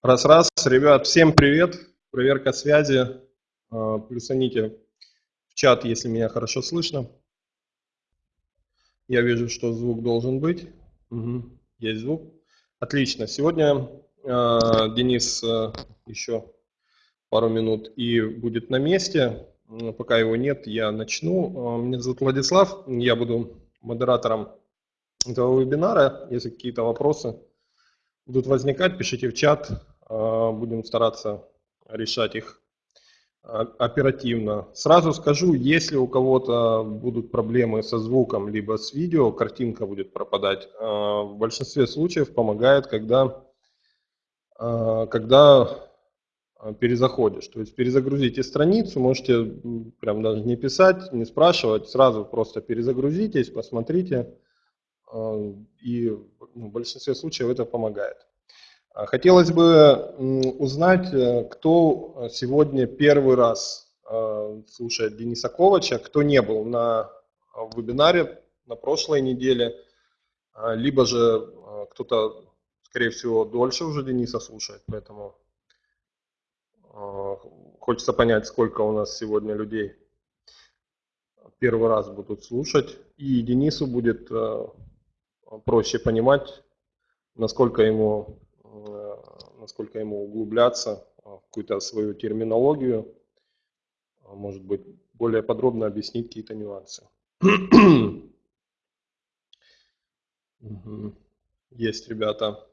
Раз-раз, ребят, всем привет. Проверка связи. А, плюсаните в чат, если меня хорошо слышно. Я вижу, что звук должен быть. Угу. Есть звук. Отлично. Сегодня э, Денис э, еще пару минут и будет на месте. Пока его нет, я начну. Меня зовут Владислав. Я буду модератором этого вебинара. Если какие-то вопросы будут возникать, пишите в чат. А, будем стараться решать их а, оперативно. Сразу скажу, если у кого-то будут проблемы со звуком, либо с видео, картинка будет пропадать, а, в большинстве случаев помогает, когда, когда перезаходишь. То есть перезагрузите страницу, можете прям даже не писать, не спрашивать, сразу просто перезагрузитесь, посмотрите, и ну, в большинстве случаев это помогает. А хотелось бы узнать, э, кто сегодня первый раз э, слушает Дениса Ковача, кто не был на вебинаре на прошлой неделе, а, либо же э, кто-то, скорее всего, дольше уже Дениса слушает, поэтому хочется понять, сколько у нас сегодня людей первый раз будут слушать, и Денису будет проще понимать, насколько ему Э, насколько ему углубляться в какую-то свою терминологию, а может быть, более подробно объяснить какие-то нюансы. Есть, ребята.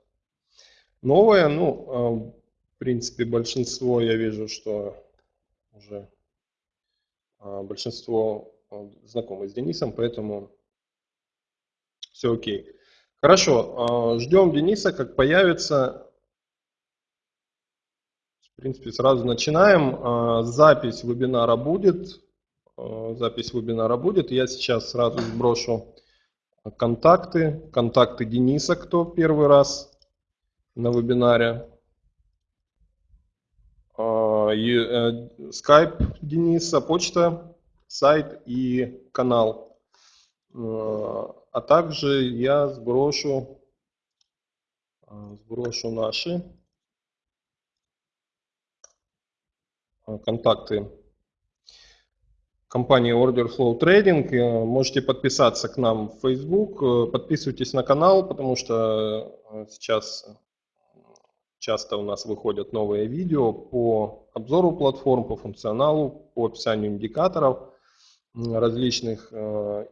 Новое, ну, а, в принципе, большинство, я вижу, что уже а, большинство знакомы с Денисом, поэтому все окей. Хорошо, а, ждем Дениса, как появится. В принципе, сразу начинаем. А, запись вебинара будет. А, запись вебинара будет. Я сейчас сразу сброшу контакты. Контакты Дениса, кто первый раз на вебинаре. Э, скайп Дениса, почта, сайт и канал. А также я сброшу, а, сброшу наши а, контакты компании Order Flow Trading. Э, можете подписаться к нам в Facebook, э, подписывайтесь на канал, потому что э, сейчас часто у нас выходят новые видео по обзору платформ, по функционалу, по описанию индикаторов различных.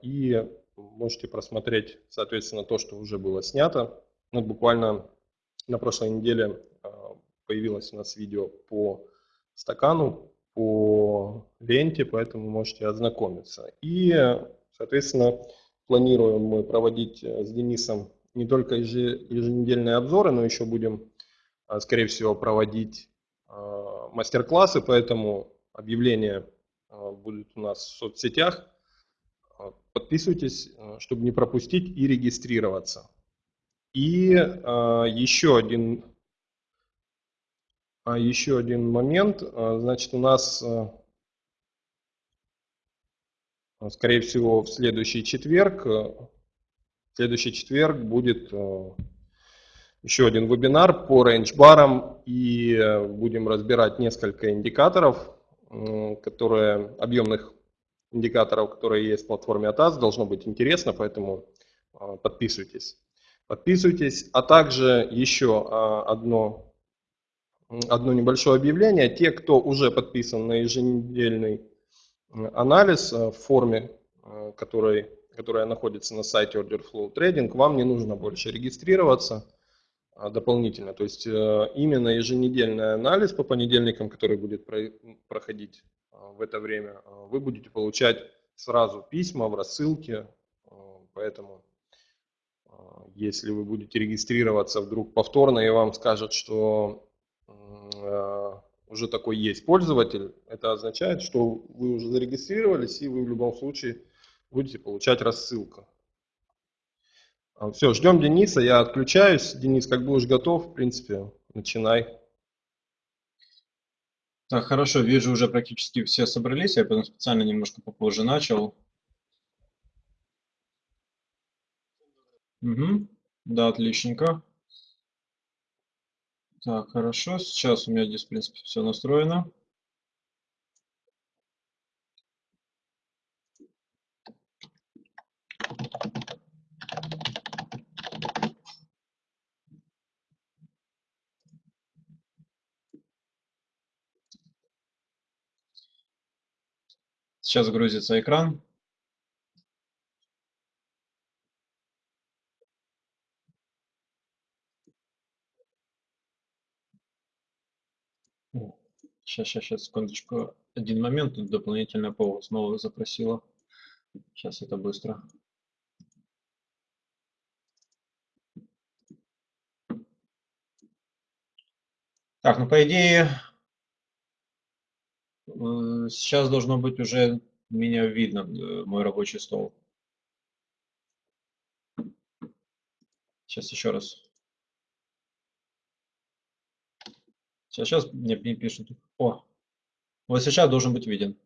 И можете просмотреть, соответственно, то, что уже было снято. Ну, буквально на прошлой неделе а, появилось у нас видео по стакану, по ленте, поэтому можете ознакомиться. И, соответственно, планируем мы проводить э, с Денисом не только еженедельные обзоры, но еще будем, а, скорее всего, проводить мастер-классы, поэтому объявления будут у нас в соцсетях. Подписывайтесь, э, чтобы не пропустить и регистрироваться. И а, еще один, а, еще один момент. А, значит, у нас, а, скорее всего, в следующий четверг, в следующий четверг будет а, еще один вебинар по рейндж-барам. И будем разбирать несколько индикаторов, которые объемных индикаторов, которые есть в платформе ATAS, должно быть интересно, поэтому а, подписывайтесь. Подписывайтесь, а также еще а, одно, одно небольшое объявление. Те, кто уже подписан на еженедельный анализ а, в форме, который, которая находится на сайте Orderflow Trading, вам не нужно больше регистрироваться дополнительно. То есть именно еженедельный анализ по понедельникам, который будет проходить в это время, а, вы будете получать сразу письма в рассылке, а, поэтому а, если вы будете регистрироваться вдруг повторно и вам скажут, что уже такой есть пользователь, это означает, что вы уже зарегистрировались и вы в любом случае будете получать рассылку. Все, ждем Дениса, я отключаюсь. Денис, как будешь готов, в принципе, начинай. Так, хорошо, вижу, уже практически все собрались, я потом специально немножко попозже начал. Угу. Да, отличненько. Так, хорошо. Сейчас у меня здесь, в принципе, все настроено. Сейчас грузится экран. Сейчас, сейчас, сейчас, секундочку. Один момент, тут дополнительная повод снова запросила. Сейчас это быстро. Так, ну по идее, сейчас должно быть уже меня видно, э, мой рабочий стол. Сейчас еще раз. Сейчас, сейчас мне пишут. О, вот сейчас должен быть виден.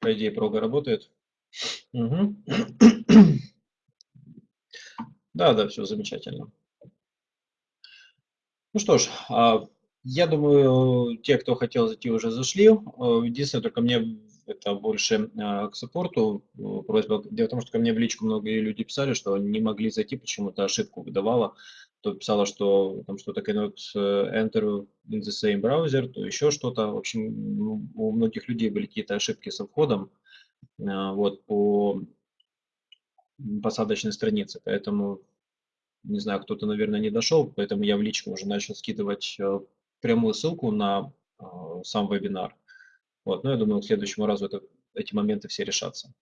По идее, прога работает. Угу. Да, да, все замечательно. Ну что ж, а, я думаю, те, кто хотел зайти, уже зашли. Единственное, только мне это больше а, к саппорту просьба. Дело в том, что ко мне в личку многие люди писали, что не могли зайти, почему-то ошибку выдавала то писала, что там что-то cannot э, enter in the same browser, то еще что-то. В общем, у многих людей были какие-то ошибки со входом вот, по посадочной странице, поэтому, не знаю, кто-то, наверное, не дошел, поэтому я в личку уже начал скидывать э, прямую ссылку на э, сам вебинар. Вот, но я думаю, к следующему разу это, эти моменты все решатся.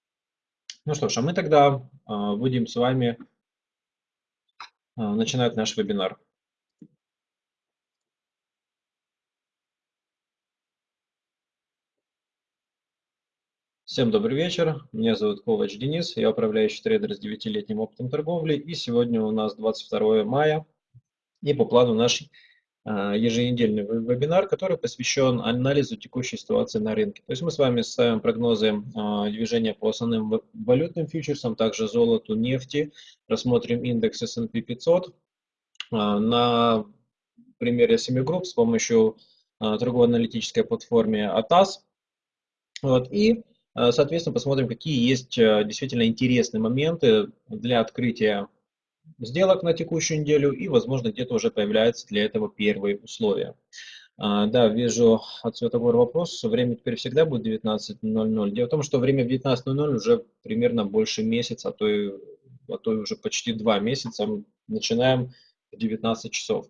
Ну что ж, а мы тогда будем с вами а, начинать наш вебинар. Всем добрый вечер. Меня зовут Ковач Денис. Я управляющий трейдер с 9-летним опытом торговли. И сегодня у нас 22 мая. И по плану наш еженедельный вебинар, который посвящен анализу текущей ситуации на рынке. То есть мы с вами ставим прогнозы а, движения по основным валютным фьючерсам, также золоту, нефти, рассмотрим индекс S&P 500, а, на примере Semigroup с помощью а, торгово-аналитической платформы ATAS. Вот, и, а, соответственно, посмотрим, какие есть действительно интересные моменты для открытия сделок на текущую неделю и, возможно, где-то уже появляются для этого первые условия. Да, вижу от Светогор вопрос. Время теперь всегда будет 19.00. Дело в том, что время в 19.00 уже примерно больше месяца, а то, и, а то и уже почти два месяца. Начинаем в 19 часов.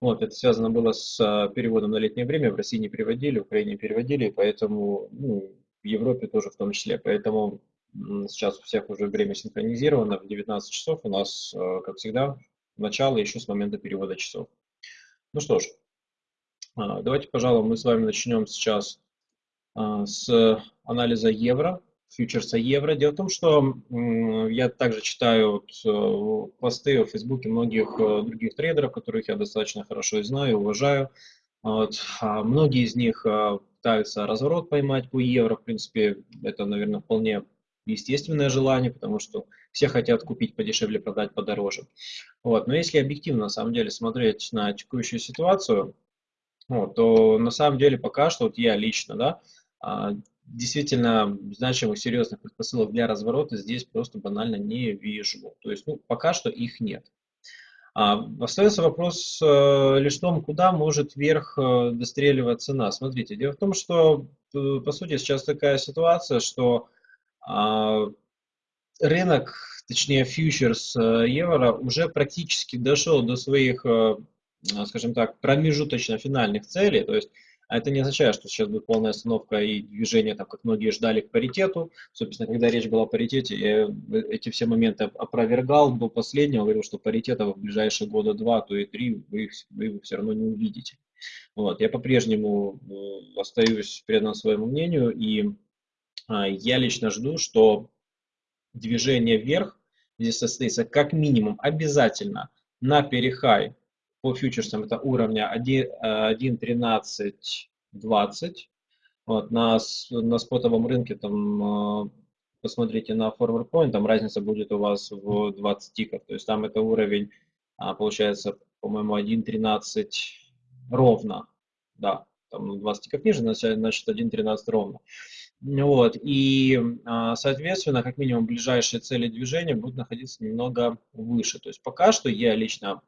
Вот, это связано было с а, переводом на летнее время. В России не переводили, в Украине переводили, поэтому ну, в Европе тоже в том числе. Поэтому сейчас у всех уже время синхронизировано. В 19 часов у нас, а, как всегда, начало еще с момента перевода часов. Ну что ж, а, давайте, пожалуй, мы с вами начнем сейчас с анализа евро фьючерса евро. Дело в том, что я также читаю э, посты в Фейсбуке многих э, других трейдеров, которых я достаточно хорошо знаю, уважаю. Вот. А многие из них э, пытаются разворот поймать по евро. В принципе, это, наверное, вполне естественное желание, потому что все хотят купить подешевле, продать подороже. Вот. Но если объективно, на самом деле, смотреть на текущую ситуацию, вот, то на самом деле пока что, вот я лично, да, а, действительно значимых, серьезных предпосылок для разворота здесь просто банально не вижу. То есть, ну, пока что их нет. А, остается вопрос э, лишь в том, куда может вверх э, достреливать цена. Смотрите, дело в том, что, э, по сути, сейчас такая ситуация, что рынок, точнее, фьючерс э, евро уже практически дошел до своих, э, скажем так, промежуточно-финальных целей. То есть, а это не означает, что сейчас будет полная остановка и движение, там, как многие ждали, к паритету. Собственно, когда речь была о паритете, я эти все моменты опровергал до последнего, говорил, что паритета в ближайшие года два, то и три вы, вы все равно не увидите. Вот. Я по-прежнему э, остаюсь предан своему мнению, и а, я лично жду, что движение вверх здесь состоится как минимум обязательно на перехай по фьючерсам это уровня 1.1320. Э, вот, на, на спотовом рынке там э, посмотрите на forward point, там разница будет у вас в 20 тиков. То есть там это уровень, а, получается, по-моему, 1.13 ровно, да, там 20 тиков ниже, значит 1.13 ровно. Вот, и, а, соответственно, как минимум ближайшие цели движения будут находиться немного выше. То есть пока что я лично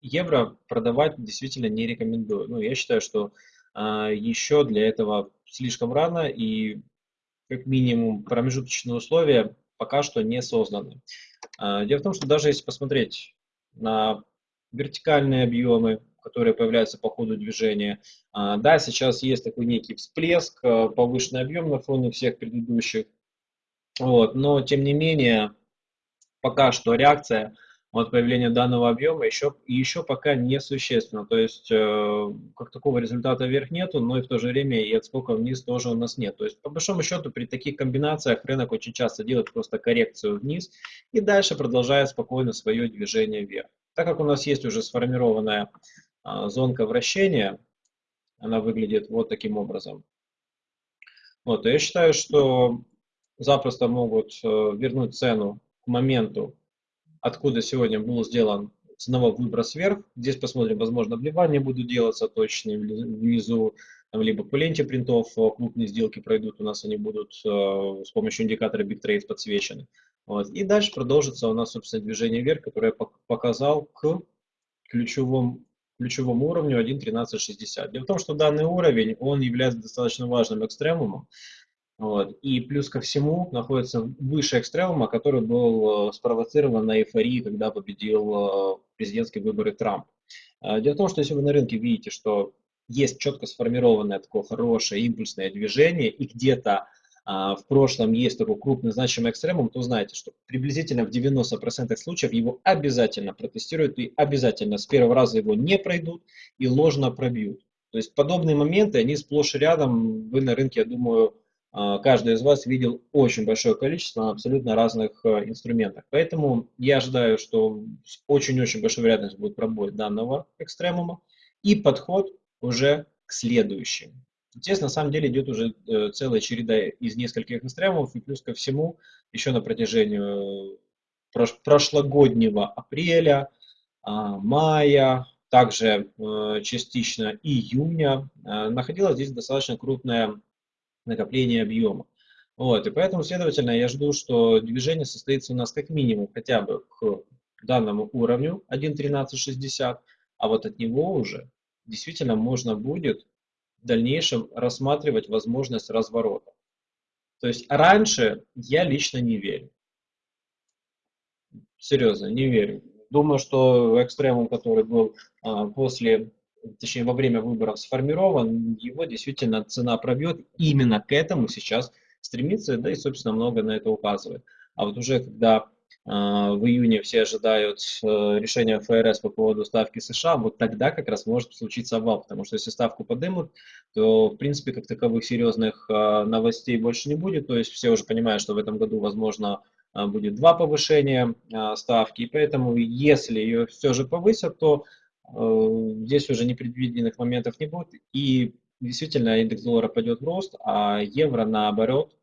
евро продавать действительно не рекомендую. Ну, я считаю, что а, еще для этого слишком рано и как минимум промежуточные условия пока что не созданы. А, дело в том, что даже если посмотреть на вертикальные объемы, которые появляются по ходу движения. А, да, сейчас есть такой некий всплеск, а, повышенный объем на фоне всех предыдущих, вот, но тем не менее пока что реакция от появления данного объема еще, еще пока не существенно. То есть э, как такого результата вверх нету, но и в то же время и отскока вниз тоже у нас нет. То есть по большому счету при таких комбинациях рынок очень часто делает просто коррекцию вниз и дальше продолжает спокойно свое движение вверх. Так как у нас есть уже сформированная зонка вращения, она выглядит вот таким образом. Вот, я считаю, что запросто могут э, вернуть цену к моменту, откуда сегодня был сделан ценовой выброс вверх. Здесь посмотрим, возможно, вливания будут делаться точные внизу, там, либо по ленте принтов э, крупные сделки пройдут, у нас они будут э, с помощью индикатора Big Trade подсвечены. Вот. И дальше продолжится у нас, собственно, движение вверх, которое я показал к ключевому ключевому уровню 1.1360. Дело в том, что данный уровень, он является достаточно важным экстремумом, вот. И плюс ко всему находится выше экстремума, который был э, спровоцирован на эйфории, когда победил э, президентские выборы Трамп. Э, дело в том, что если вы на рынке видите, что есть четко сформированное такое хорошее импульсное движение, и где-то в прошлом есть такой крупный значимый экстремум, то знаете, что приблизительно в 90% случаев его обязательно протестируют и обязательно с первого раза его не пройдут и ложно пробьют. То есть подобные моменты, они сплошь и рядом, вы на рынке, я думаю, а, каждый из вас видел очень большое количество на абсолютно разных а, инструментах. Поэтому я ожидаю, что очень-очень большой вероятность будет пробой данного экстремума и подход уже к следующему. Здесь на самом деле идет уже э, целая череда из нескольких экстремумов, и плюс ко всему еще на протяжении э, прошлогоднего апреля, а, мая, также э, частично июня находилось здесь достаточно крупное накопление объема. Вот, и поэтому, следовательно, я жду, что движение состоится у нас как минимум хотя бы к данному уровню 1.1360, а вот от него уже действительно можно будет в дальнейшем рассматривать возможность разворота. То есть раньше я лично не верю. Серьезно, не верю. Думаю, что экстремум, который был а, после, точнее во время выборов сформирован, его действительно цена пробьет. Именно к этому сейчас стремится, да и, собственно, много на это указывает. А вот уже когда в июне все ожидают э, решения ФРС по поводу ставки США, вот тогда как раз может случиться обвал, потому что если ставку поднимут, то, в принципе, как таковых серьезных а, новостей больше не будет, то есть все уже понимают, что в этом году, возможно, а, будет два повышения ставки, и поэтому, если ее все же повысят, то э, здесь уже непредвиденных моментов не будет, и действительно индекс доллара пойдет в рост, а евро, наоборот,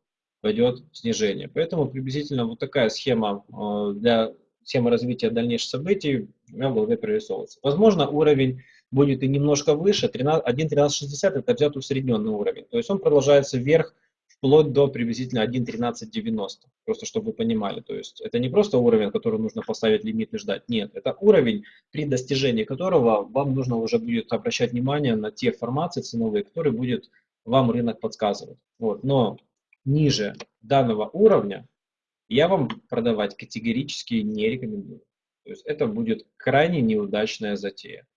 пойдет снижение. Поэтому приблизительно вот такая схема э, для схемы развития дальнейших событий у меня в голове прорисовывается. Возможно, уровень будет и немножко выше, 1.1360 это взят усредненный уровень, то есть он продолжается вверх вплоть до приблизительно 1.1390, просто чтобы вы понимали. То есть это не просто уровень, который нужно поставить лимит и ждать, нет, это уровень, при достижении которого вам нужно уже будет обращать внимание на те формации ценовые, которые будет вам рынок подсказывать. Вот. Но ниже данного уровня я вам продавать категорически не рекомендую. То есть это будет крайне неудачная затея.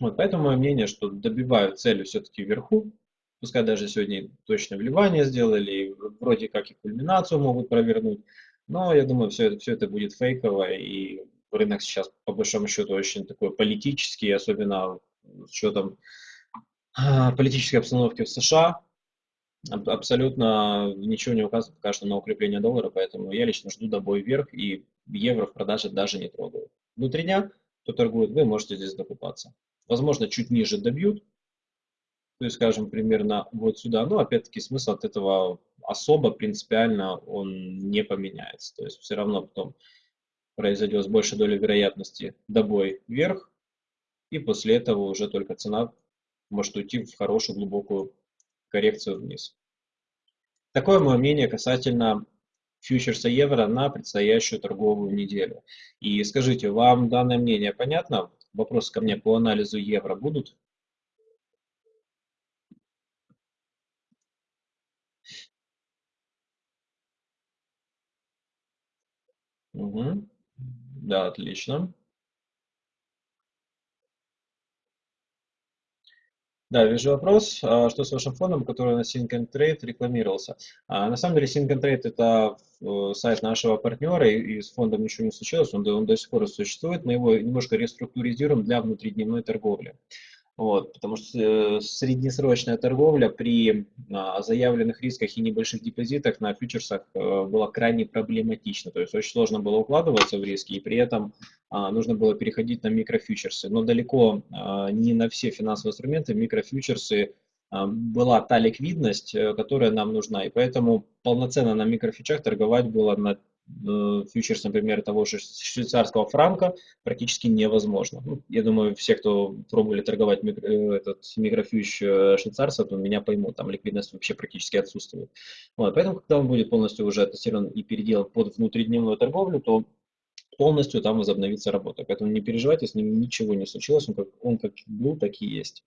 Вот, поэтому мое мнение, что добивают цели все-таки вверху, пускай даже сегодня точное вливание сделали, вроде как и кульминацию могут провернуть, но я думаю, все это, все это будет фейковое, и рынок сейчас по большому счету очень такой политический, особенно с учетом а, политической обстановки в США, абсолютно ничего не указывает пока что на укрепление доллара, поэтому я лично жду добой вверх и евро в продаже даже не трогаю. Внутри дня, кто торгует, вы можете здесь докупаться. Возможно, чуть ниже добьют, то есть, скажем, примерно вот сюда, но опять-таки смысл от этого особо принципиально он не поменяется. То есть все равно потом произойдет с большей долей вероятности добой вверх, и после этого уже только цена может уйти в хорошую глубокую коррекцию вниз. Такое мое мнение касательно фьючерса евро на предстоящую торговую неделю. И скажите, вам данное мнение понятно? Вопросы ко мне по анализу евро будут? Угу. Да, отлично. Да, вижу вопрос, а что с вашим фондом, который на Sync and Trade рекламировался? А, на самом деле Sync and Trade это э, сайт нашего партнера, и, с фондом ничего не случилось, он, он до сих пор существует, мы его немножко реструктуризируем для внутридневной торговли. Вот, потому что э, среднесрочная торговля при а, заявленных рисках и небольших депозитах на фьючерсах э, была крайне проблематична. То есть очень сложно было укладываться в риски, и при этом а, нужно было переходить на микрофьючерсы. Но далеко а, не на все финансовые инструменты микрофьючерсы была та ликвидность, э, которая нам нужна. И поэтому полноценно на микрофьючах торговать было на фьючерс, например, того же швейцарского франка практически невозможно. Ну, я думаю, все, кто пробовали торговать микро, э, этот микрофьюч э, швейцарца, то меня поймут, там ликвидность вообще практически отсутствует. Вот, поэтому, когда он будет полностью уже тестирован и переделан под внутридневную торговлю, то полностью там возобновится работа. Поэтому не переживайте, с ним ничего не случилось, он как, он как был, так и есть.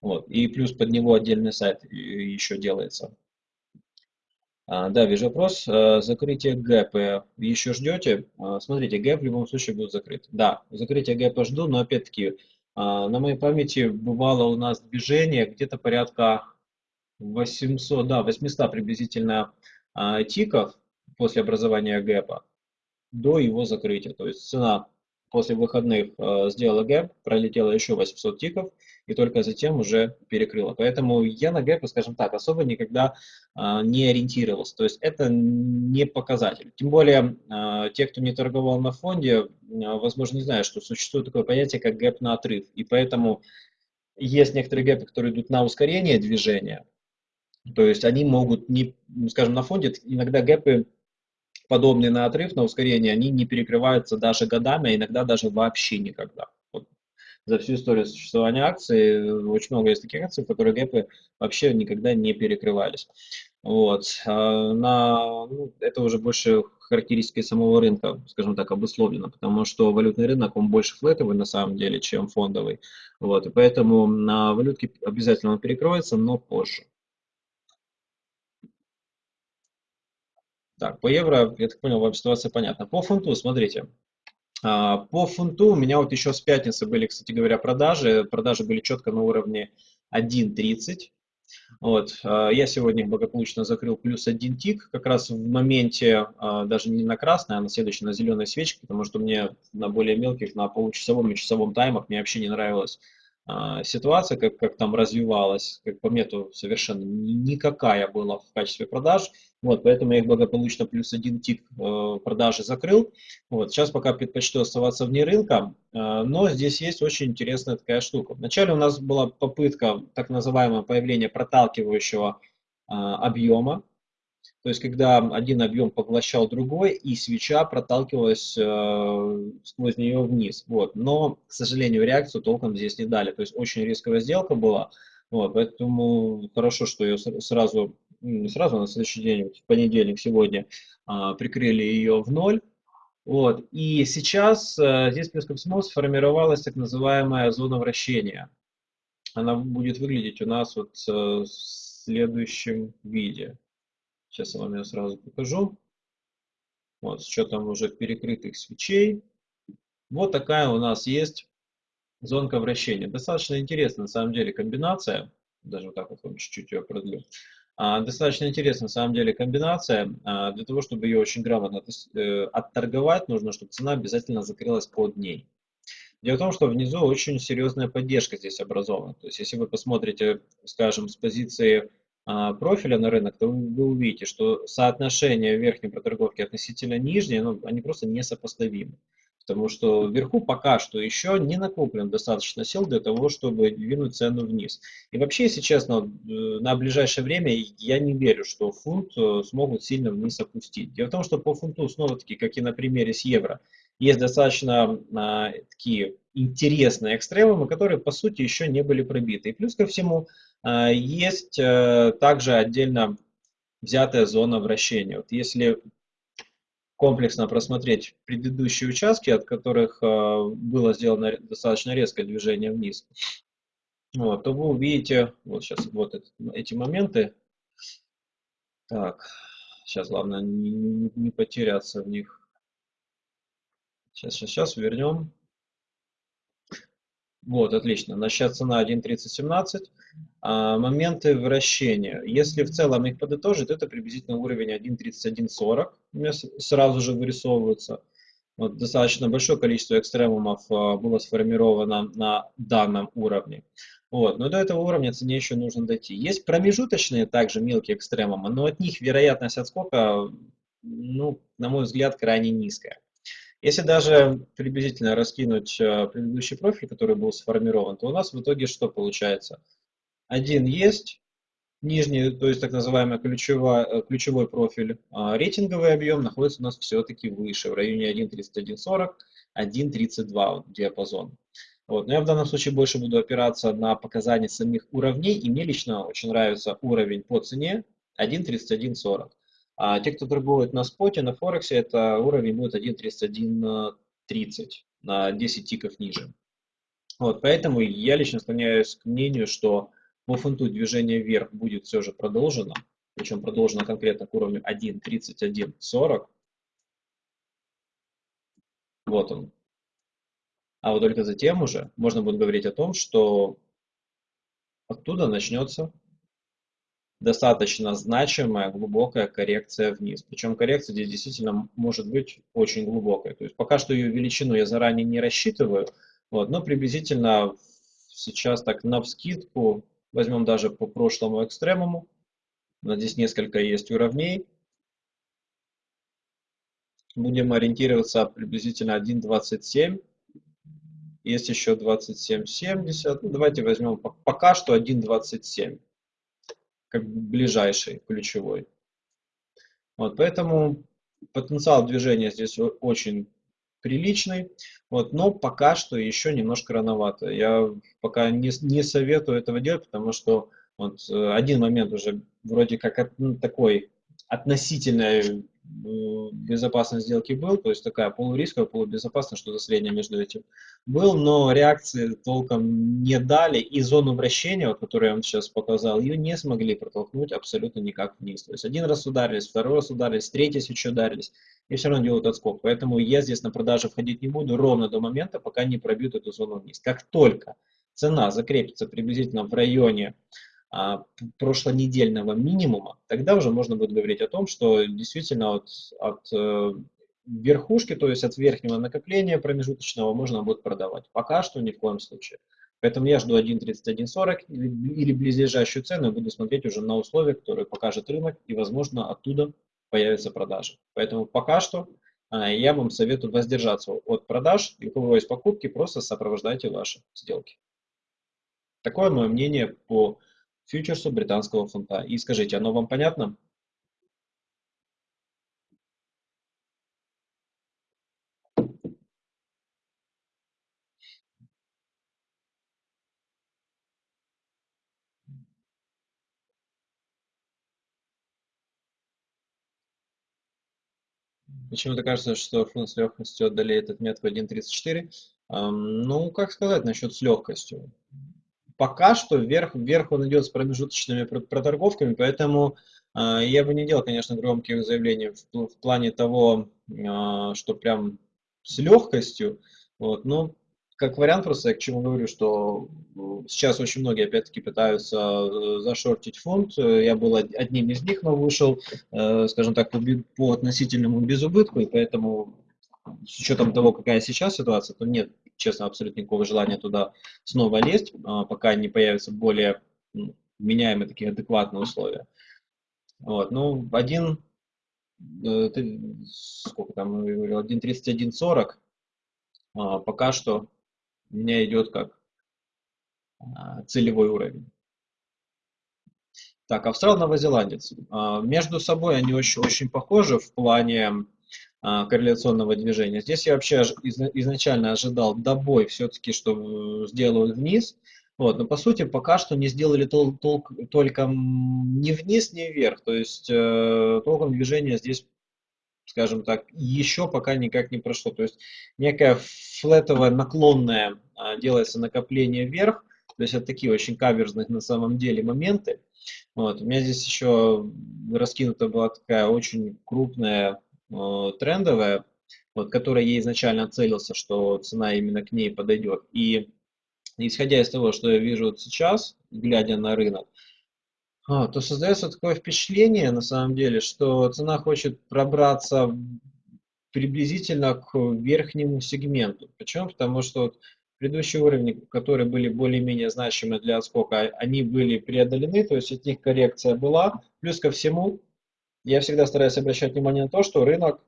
Вот. И плюс под него отдельный сайт еще делается. А, да, вижу вопрос. А, закрытие гэпа еще ждете? А, смотрите, гэп в любом случае будет закрыт. Да, закрытие гэпа жду, но опять-таки на моей памяти бывало у нас движение где-то порядка 800, да, 800 приблизительно тиков после образования гэпа до его закрытия. То есть цена после выходных э, сделала гэп, пролетела еще 800 тиков и только затем уже перекрыла. Поэтому я на гэпы, скажем так, особо никогда э, не ориентировался. То есть это не показатель. Тем более э, те, кто не торговал на фонде, э, возможно, не знают, что существует такое понятие, как гэп на отрыв. И поэтому есть некоторые гэпы, которые идут на ускорение движения. То есть они могут, не, скажем, на фонде иногда гэпы подобные на отрыв, на ускорение, они не перекрываются даже годами, а иногда даже вообще никогда. За всю историю существования акций очень много есть таких акций, в которых гэпы вообще никогда не перекрывались. Вот. А на, ну, это уже больше характеристики самого рынка, скажем так, обусловлено, потому что валютный рынок, он больше флетовый на самом деле, чем фондовый. Вот. И поэтому на валютке обязательно он перекроется, но позже. Так, по евро, я так понял, вам ситуация понятна. По фунту, смотрите. А, по фунту у меня вот еще с пятницы были, кстати говоря, продажи. Продажи были четко на уровне 1.30. Вот. А, я сегодня благополучно закрыл плюс один тик, как раз в моменте, а, даже не на красной, а на следующей, на зеленой свечке, потому что мне на более мелких, на получасовом и часовом таймах мне вообще не нравилось ситуация, как, как там развивалась, как по мне, совершенно никакая была в качестве продаж. Вот, поэтому я их благополучно плюс один тик э, продажи закрыл. Вот, сейчас пока предпочту оставаться вне рынка, э, но здесь есть очень интересная такая штука. Вначале у нас была попытка так называемого появления проталкивающего э, объема, то есть, когда один объем поглощал другой, и свеча проталкивалась э, сквозь нее вниз. Вот. Но, к сожалению, реакцию толком здесь не дали. То есть, очень рисковая сделка была. Вот, поэтому хорошо, что ее сразу, не сразу, а на следующий день, в понедельник, сегодня, э, прикрыли ее в ноль. Вот. И сейчас э, здесь плюс ко всему сформировалась так называемая зона вращения. Она будет выглядеть у нас вот э, в следующем виде. Сейчас я вам ее сразу покажу. Вот, с учетом уже перекрытых свечей. Вот такая у нас есть зонка вращения. Достаточно интересная на самом деле комбинация. Даже вот так вот вам чуть-чуть ее продлю. А, достаточно интересная на самом деле комбинация. А, для того, чтобы ее очень грамотно э, отторговать, нужно, чтобы цена обязательно закрылась под ней. Дело в том, что внизу очень серьезная поддержка здесь образована. То есть, если вы посмотрите, скажем, с позиции профиля на рынок, то вы увидите, что соотношение верхней проторговки относительно нижней, ну, они просто несопоставимы. потому что вверху пока что еще не накоплен достаточно сил для того, чтобы двинуть цену вниз. И вообще, если честно, э, на ближайшее время я не верю, что фунт э, смогут сильно вниз опустить. Дело в том, что по фунту, снова-таки, как и на примере с евро, есть достаточно а, такие интересные экстремумы, которые, по сути, еще не были пробиты. И плюс ко всему, а, есть а, также отдельно взятая зона вращения. Вот если комплексно просмотреть предыдущие участки, от которых э, было сделано достаточно резкое движение вниз, вот, то вы увидите, вот сейчас вот эти моменты. Так, сейчас главное не, не потеряться в них. Сейчас, сейчас, сейчас вернем. Вот, отлично. Значит, цена 1.3017. А, моменты вращения. Если в целом их подытожить, это приблизительно уровень 1.3140. У меня сразу же вырисовывается. Вот, достаточно большое количество экстремумов а, было сформировано на данном уровне. Вот, но до этого уровня цене еще нужно дойти. Есть промежуточные также мелкие экстремумы, но от них вероятность отскока, ну, на мой взгляд, крайне низкая. Если даже приблизительно раскинуть э, предыдущий профиль, который был сформирован, то у нас в итоге что получается? Один есть, нижний, то есть так называемый ключевой, э, ключевой профиль, а рейтинговый объем находится у нас все-таки выше, в районе 1.3140, 1.32 диапазон. Вот. Но я в данном случае больше буду опираться на показания самих уровней, и мне лично очень нравится уровень по цене 1.3140. А те, кто торгует на споте, на Форексе, это уровень будет 1.3130 на 10 тиков ниже. Вот, поэтому я лично склоняюсь к мнению, что по фунту движение вверх будет все же продолжено, причем продолжено конкретно к уровню 1.3140. Вот он. А вот только затем уже можно будет говорить о том, что оттуда начнется достаточно значимая глубокая коррекция вниз. Причем коррекция здесь действительно может быть очень глубокой. То есть пока что ее величину я заранее не рассчитываю, вот, но приблизительно сейчас так на вскидку возьмем даже по прошлому экстремуму. Здесь несколько есть уровней. Будем ориентироваться приблизительно 1.27. Есть еще 27.70. Ну, давайте возьмем пока что 1.27 как ближайший, ключевой. Вот, поэтому потенциал движения здесь очень приличный, вот, но пока что еще немножко рановато. Я пока не, не советую этого делать, потому что вот, э, один момент уже вроде как ну, такой относительной безопасность сделки был, то есть такая полурисковая, полубезопасная, что-то среднее между этим был, но реакции толком не дали, и зону вращения, вот, которую я вам сейчас показал, ее не смогли протолкнуть абсолютно никак вниз. То есть один раз ударились, второй раз ударились, третий еще ударились, и все равно делают отскок. Поэтому я здесь на продаже входить не буду ровно до момента, пока не пробьют эту зону вниз. Как только цена закрепится приблизительно в районе прошлонедельного минимума, тогда уже можно будет говорить о том, что действительно от, от э, верхушки, то есть от верхнего накопления промежуточного можно будет продавать. Пока что ни в коем случае. Поэтому я жду 1.3140 или, или близлежащую цену и буду смотреть уже на условия, которые покажет рынок, и, возможно, оттуда появятся продажи. Поэтому пока что а, я вам советую воздержаться от продаж, и у кого есть покупки, просто сопровождайте ваши сделки. Такое мое мнение по фьючерсу британского фунта. И скажите, оно вам понятно? Почему-то кажется, что фунт с легкостью одолеет в 1.34. Ну, как сказать насчет с легкостью? Пока что вверх, вверх он идет с промежуточными проторговками, поэтому э, я бы не делал, конечно, громких заявлений в, в плане того, э, что прям с легкостью, вот, но как вариант просто я к чему говорю, что сейчас очень многие опять-таки пытаются э, зашортить фонд. Я был одним из них, но вышел, э, скажем так, по, по относительному безубытку, и поэтому с учетом того, какая сейчас ситуация, то нет честно, абсолютно никакого желания туда снова лезть, а, пока не появятся более меняемые такие адекватные условия. Вот, ну, один, э, сколько там, 1.31.40, а, пока что у меня идет как а, целевой уровень. Так, австрал-новозеландец. А, между собой они очень, очень похожи в плане корреляционного движения. Здесь я вообще изначально ожидал добой все-таки, что сделают вниз. Вот, но по сути пока что не сделали тол тол только ни вниз, ни вверх. То есть э, толком движение здесь скажем так, еще пока никак не прошло. То есть некая флетовая наклонная а, делается накопление вверх, то есть это такие очень каверзные на самом деле моменты. Вот. У меня здесь еще раскинута была такая очень крупная э, трендовая, вот, которая я изначально целился, что цена именно к ней подойдет. И исходя из того, что я вижу вот сейчас, глядя на рынок, а, то создается такое впечатление, на самом деле, что цена хочет пробраться приблизительно к верхнему сегменту. Почему? Потому что вот предыдущие уровни, которые были более-менее значимы для отскока, они были преодолены, то есть от них коррекция была. Плюс ко всему, я всегда стараюсь обращать внимание на то, что рынок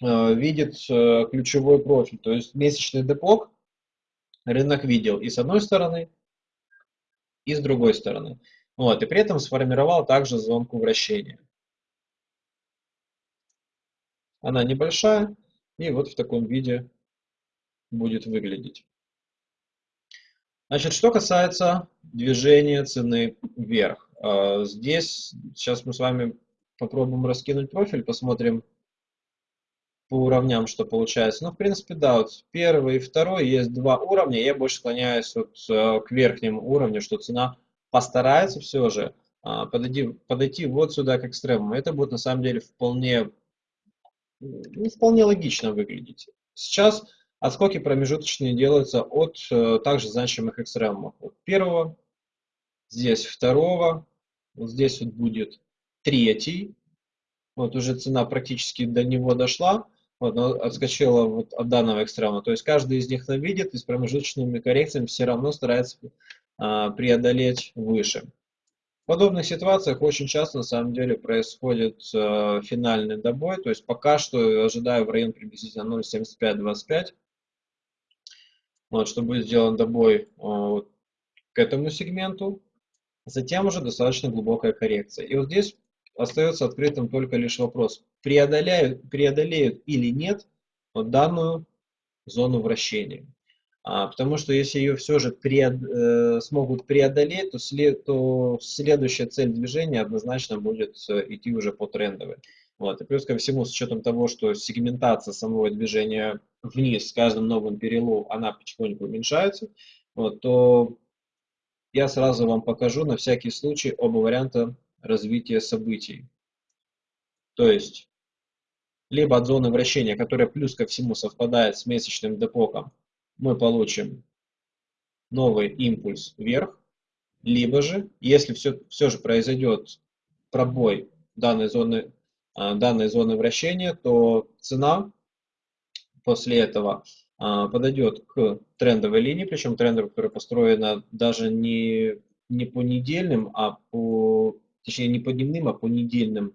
э, видит э, ключевой профиль, то есть месячный депок рынок видел и с одной стороны, и с другой стороны. Вот, и при этом сформировал также зонку вращения. Она небольшая, и вот в таком виде будет выглядеть. Значит, что касается движения цены вверх. А, здесь сейчас мы с вами попробуем раскинуть профиль, посмотрим по уровням, что получается. Ну, в принципе, да, вот первый и второй есть два уровня. Я больше склоняюсь вот э, к верхнему уровню, что цена постарается все же а, подойти, подойти вот сюда к экстремуму. Это будет на самом деле вполне, ну, вполне логично выглядеть. Сейчас отскоки промежуточные делаются от э, также значимых экстремумов. Вот первого, здесь второго, вот здесь вот будет третий. Вот уже цена практически до него дошла. Вот, но отскочила вот от данного экстремума. То есть каждый из них навидит и с промежуточными коррекциями все равно старается а, преодолеть выше. В подобных ситуациях очень часто на самом деле происходит э, финальный добой, то есть пока что ожидаю в район приблизительно 0.7525, вот, что будет сделан добой э, вот, к этому сегменту, затем уже достаточно глубокая коррекция. И вот здесь остается открытым только лишь вопрос, преодоляют, преодолеют или нет вот данную зону вращения. А, потому что если ее все же пред, э, смогут преодолеть, то, след, то следующая цель движения однозначно будет э, идти уже по трендовой. Вот. И плюс ко всему, с учетом того, что сегментация самого движения вниз с каждым новым перелом, она потихоньку уменьшается, вот, то я сразу вам покажу на всякий случай оба варианта развития событий. То есть, либо от зоны вращения, которая плюс ко всему совпадает с месячным депоком, мы получим новый импульс вверх, либо же, если все, все же произойдет пробой данной зоны, а, данной зоны вращения, то цена после этого а, подойдет к трендовой линии, причем трендовая, которая построена даже не, не по недельным, а по, точнее не по дневным, а по недельным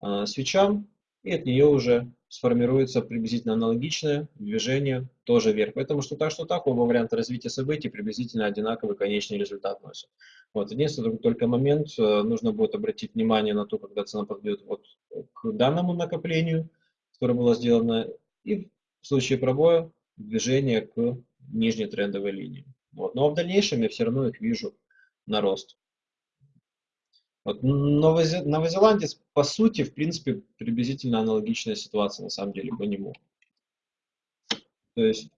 а, свечам, и от нее уже сформируется приблизительно аналогичное движение тоже вверх. Поэтому что так, что так, оба варианта развития событий приблизительно одинаковый конечный результат носят. Вот. Единственный только момент, э, нужно будет обратить внимание на то, когда цена подойдет вот к данному накоплению, которое было сделано, и в случае пробоя движение к нижней трендовой линии. Вот. Но в дальнейшем я все равно их вижу на рост. Вот новозеландец, по сути, в принципе, приблизительно аналогичная ситуация, на самом деле, по нему. То есть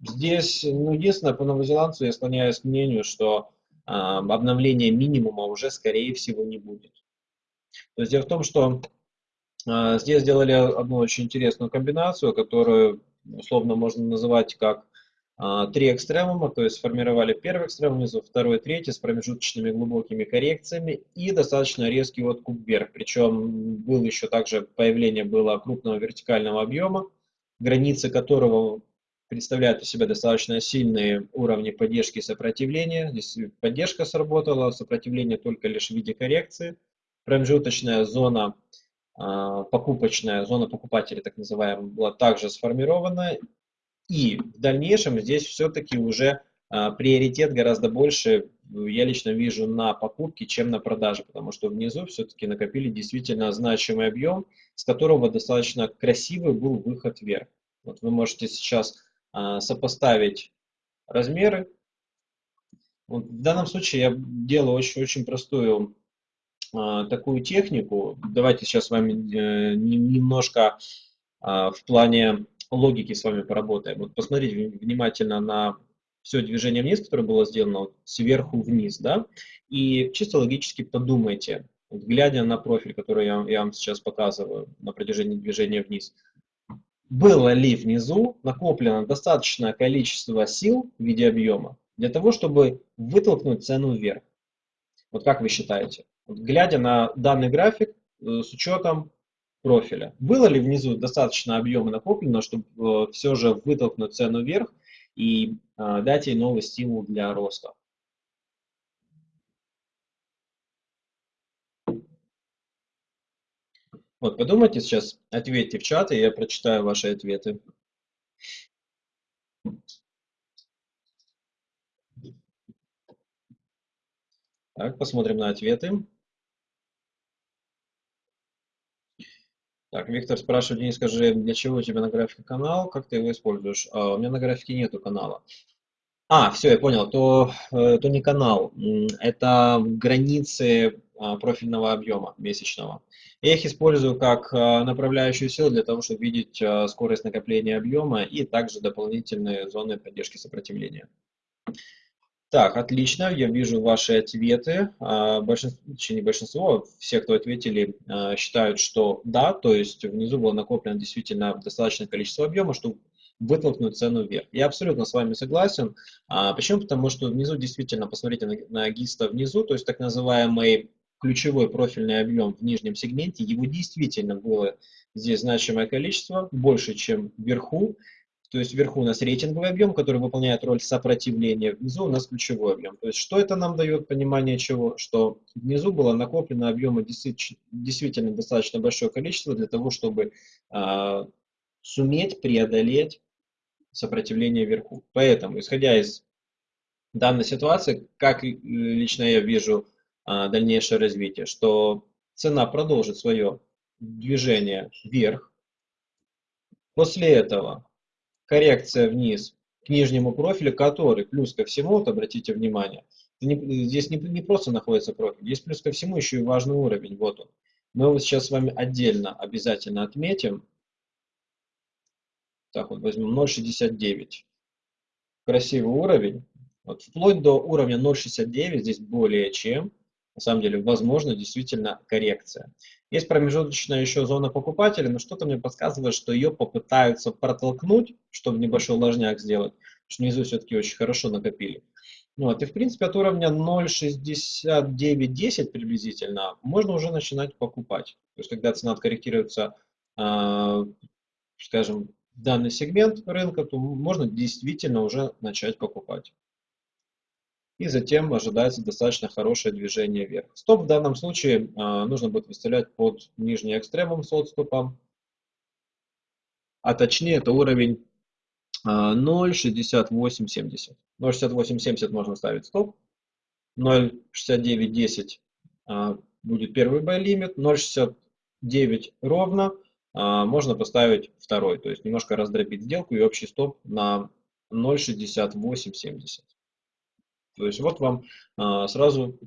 здесь, ну, единственное, по новозеландцу я склоняюсь к мнению, что э, обновления минимума уже, скорее всего, не будет. То есть дело в том, что э, здесь сделали одну очень интересную комбинацию, которую условно можно называть как три экстремума, то есть сформировали первый экстремум внизу, второй, третий с промежуточными глубокими коррекциями и достаточно резкий откуп вверх. Причем был еще также появление было крупного вертикального объема, границы которого представляют из себя достаточно сильные уровни поддержки и сопротивления. Здесь поддержка сработала, сопротивление только лишь в виде коррекции. Промежуточная зона а, покупочная, зона покупателей, так называемая, была также сформирована И в дальнейшем здесь все-таки уже а, приоритет гораздо больше я лично вижу на покупки, чем на продажи, потому что внизу все-таки накопили действительно значимый объем, с которого достаточно красивый был выход вверх. Вот вы можете сейчас а, сопоставить размеры. Вот в данном случае я делаю очень-очень простую а, такую технику. Давайте сейчас с вами э, немножко а, в плане логики с вами поработаем. Вот посмотрите внимательно на все движение вниз, которое было сделано вот, сверху вниз, да, и чисто логически подумайте, вот, глядя на профиль, который я, я вам сейчас показываю на протяжении движения вниз, было ли внизу накоплено достаточное количество сил в виде объема для того, чтобы вытолкнуть цену вверх? Вот как вы считаете? Вот, глядя на данный график э, с учетом профиля, было ли внизу достаточно объема накоплено, чтобы э, все же вытолкнуть цену вверх и э, дать ей новый стимул для роста? Вот, подумайте сейчас, ответьте в чат, и я прочитаю ваши ответы. Так, посмотрим на ответы. Виктор спрашивает, Денис, скажи, для чего у тебя на графике канал, как ты его используешь? А, у меня на графике нету канала. А, все, я понял, то, э, то не канал, это границы а, профильного объема месячного. Я их использую как а, направляющую силу для того, чтобы видеть скорость накопления объема и также дополнительные зоны поддержки сопротивления. Так, отлично, я вижу ваши ответы. А, большинство, не большинство, все, кто ответили, а, считают, что да, то есть внизу было накоплено действительно достаточное количество объема, чтобы вытолкнуть цену вверх. Я абсолютно с вами согласен. А, почему? Потому что внизу действительно, посмотрите на, на ГИСТа внизу, то есть так называемый ключевой профильный объем в нижнем сегменте, его действительно было здесь значимое количество, больше, чем вверху. То есть вверху у нас рейтинговый объем, который выполняет роль сопротивления, внизу у нас ключевой объем. То есть что это нам дает понимание чего? Что внизу было накоплено объема действительно достаточно большое количество для того, чтобы э, суметь преодолеть сопротивление вверху. Поэтому, исходя из данной ситуации, как лично я вижу э, дальнейшее развитие, что цена продолжит свое движение вверх. После этого коррекция вниз к нижнему профилю, который плюс ко всему, вот обратите внимание, здесь не, не просто находится профиль, здесь плюс ко всему еще и важный уровень, вот он. Мы его сейчас с вами отдельно обязательно отметим. Так вот, возьмем 0,69. Красивый уровень. Вот вплоть до уровня 0,69 здесь более чем на самом деле, возможно, действительно коррекция. Есть промежуточная еще зона покупателя, но что-то мне подсказывает, что ее попытаются протолкнуть, чтобы небольшой ложняк сделать, потому что внизу все-таки очень хорошо накопили. Вот, и в принципе от уровня 0.6910 приблизительно можно уже начинать покупать. То есть когда цена откорректируется, э, скажем, данный сегмент рынка, то можно действительно уже начать покупать и затем ожидается достаточно хорошее движение вверх. Стоп в данном случае а, нужно будет выставлять под нижний экстремум с отступом, а точнее это уровень 0.6870. А, 0.6870 можно ставить стоп, 0.6910 а, будет первый buy лимит, 0.69 ровно можно поставить второй, то есть немножко раздробить сделку и общий стоп на 0.6870. То есть вот вам а, сразу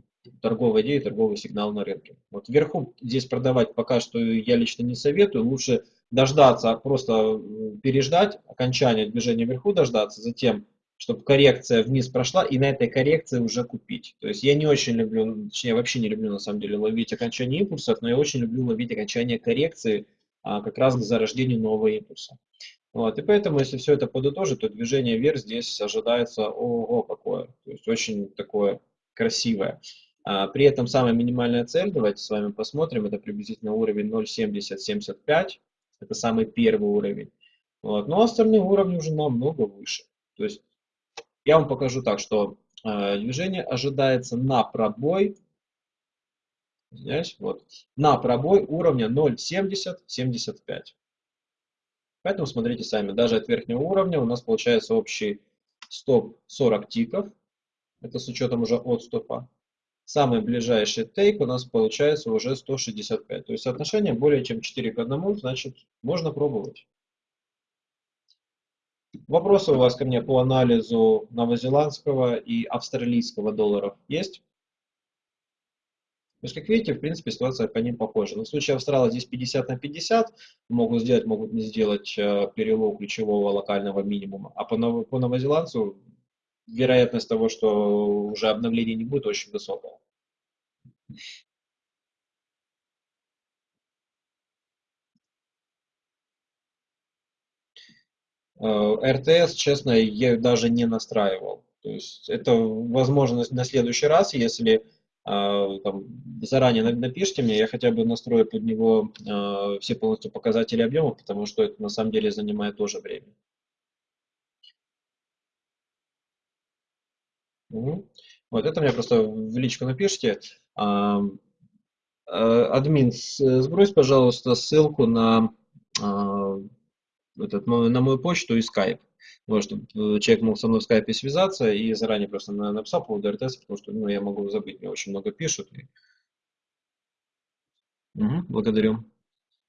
торговая идея, торговый сигнал на рынке. Вот вверху здесь продавать пока что я лично не советую. Лучше дождаться, просто переждать окончания движения вверху, дождаться, затем, чтобы коррекция вниз прошла, и на этой коррекции уже купить. То есть я не очень люблю, точнее вообще не люблю на самом деле ловить окончание импульсов, но я очень люблю ловить окончание коррекции а, как раз к зарождению нового импульса. Вот, и поэтому, если все это подытожить, то движение вверх здесь ожидается, ого, какое, то есть очень такое красивое. А, при этом самая минимальная цель, давайте с вами посмотрим, это приблизительно уровень 0.7075, это самый первый уровень. Вот, но остальные уровни уже намного выше. То есть я вам покажу так, что э, движение ожидается на пробой, извиняюсь, вот, на пробой уровня 0.7075. Поэтому смотрите сами, даже от верхнего уровня у нас получается общий стоп 40 тиков, это с учетом уже от стопа. Самый ближайший тейк у нас получается уже 165. То есть соотношение более чем 4 к 1, значит можно пробовать. Вопросы у вас ко мне по анализу новозеландского и австралийского долларов есть? То есть, как видите, в принципе, ситуация по ним похожа. Но в случае Австрала здесь 50 на 50, могут сделать, могут не сделать э, перелом ключевого локального минимума. А по, по новозеландцу вероятность того, что уже обновления не будет, очень высокая. Э, РТС, честно, я даже не настраивал. То есть это возможность на следующий раз, если там, заранее напишите мне, я хотя бы настрою под него а, все полностью показатели объема, потому что это на самом деле занимает тоже время. Угу. Вот это мне просто в личку напишите. А, админ, сбрось, пожалуйста, ссылку на, этот, на мою почту и скайп. Вот, чтобы э, человек мог со мной в скайпе связаться и заранее просто написал по поводу потому что ну, я могу забыть, мне очень много пишут. И... Угу, благодарю.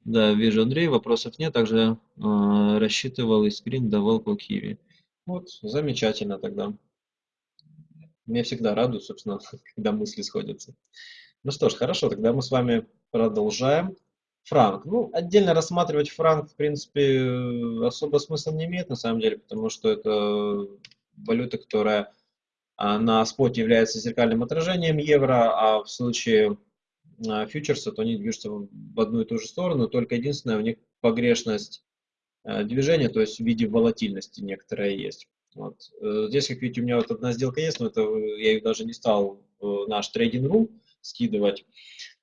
Да, вижу Андрей, вопросов нет. Также э, рассчитывал и скрин давал по Киви. Вот, замечательно тогда. Меня всегда радует, собственно, когда мысли сходятся. Ну что ж, хорошо, тогда мы с вами продолжаем. Франк. Ну, отдельно рассматривать франк, в принципе, особо смысла не имеет, на самом деле, потому что это валюта, которая а, на споте является зеркальным отражением евро, а в случае а, фьючерса, то они движутся в одну и ту же сторону, только единственное, у них погрешность а, движения, то есть в виде волатильности некоторая есть. Вот. Э, здесь, как видите, у меня вот одна сделка есть, но это я ее даже не стал в наш Trading.ru скидывать.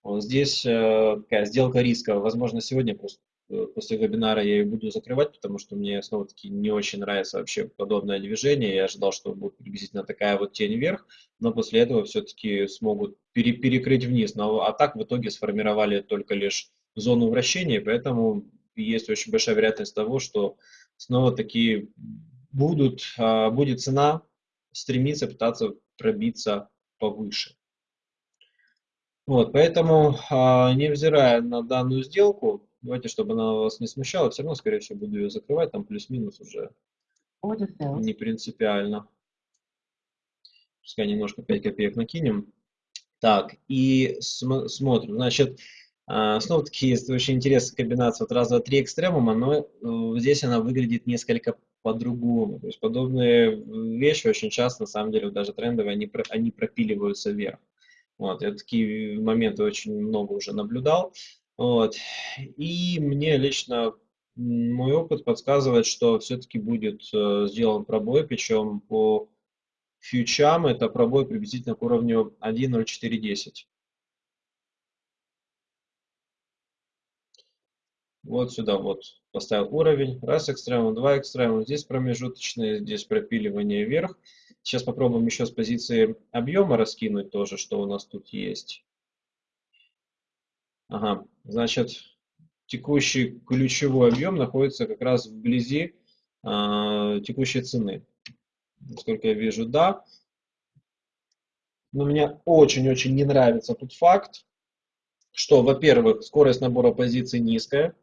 Вот здесь э, такая сделка риска. Возможно, сегодня просто э, после вебинара я ее буду закрывать, потому что мне снова-таки не очень нравится вообще подобное движение. Я ожидал, что будет приблизительно такая вот тень вверх, но после этого все-таки смогут пере перекрыть вниз. Но, а так в итоге сформировали только лишь зону вращения, поэтому есть очень большая вероятность того, что снова-таки будут, а, будет цена стремиться пытаться пробиться повыше. Вот, поэтому, а, невзирая на данную сделку, давайте, чтобы она вас не смущала, все равно, скорее всего, буду ее закрывать, там плюс-минус уже не принципиально. Пускай немножко 5 копеек накинем. Так, и см смотрим. Значит, а, снова-таки есть очень интересная комбинация вот раз, два, три экстремума, но э, здесь она выглядит несколько по-другому. То есть подобные вещи очень часто, на самом деле, даже трендовые, они, они пропиливаются вверх. Вот, я такие моменты очень много уже наблюдал. Вот. И мне лично мой опыт подсказывает, что все-таки будет э, сделан пробой, причем по фьючам это пробой приблизительно к уровню 1.0410. Вот сюда вот поставил уровень, раз экстремум, два экстремум, здесь промежуточные, здесь пропиливание вверх. Сейчас попробуем еще с позиции объема раскинуть тоже, что у нас тут есть. Ага, значит, текущий ключевой объем находится как раз вблизи э, текущей цены. Насколько я вижу, да. Но мне очень-очень не нравится тут факт, что, во-первых, скорость набора позиций низкая.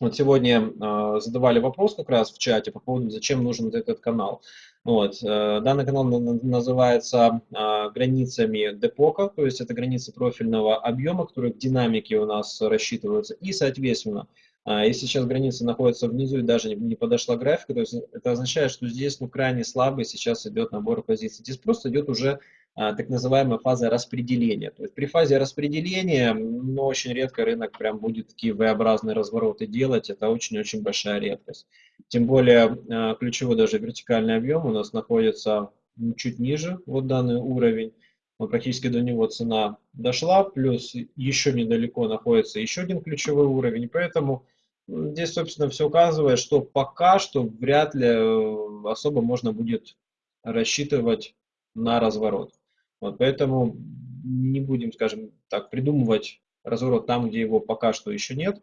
Вот сегодня э, задавали вопрос как раз в чате по поводу, зачем нужен этот канал. Вот. Э, данный канал называется э, границами депока, то есть это границы профильного объема, которые в динамике у нас рассчитываются. И, соответственно, э, если сейчас граница находится внизу и даже не подошла графика, то есть это означает, что здесь ну, крайне слабый сейчас идет набор позиций. Здесь просто идет уже так называемая фаза распределения. То есть при фазе распределения, ну, очень редко рынок прям будет такие V-образные развороты делать, это очень-очень большая редкость. Тем более а, ключевой даже вертикальный объем у нас находится чуть ниже, вот данный уровень, вот практически до него цена дошла, плюс еще недалеко находится еще один ключевой уровень, поэтому здесь, собственно, все указывает, что пока что вряд ли э, особо можно будет рассчитывать на разворот. Вот, поэтому не будем, скажем так, придумывать разворот там, где его пока что еще нет.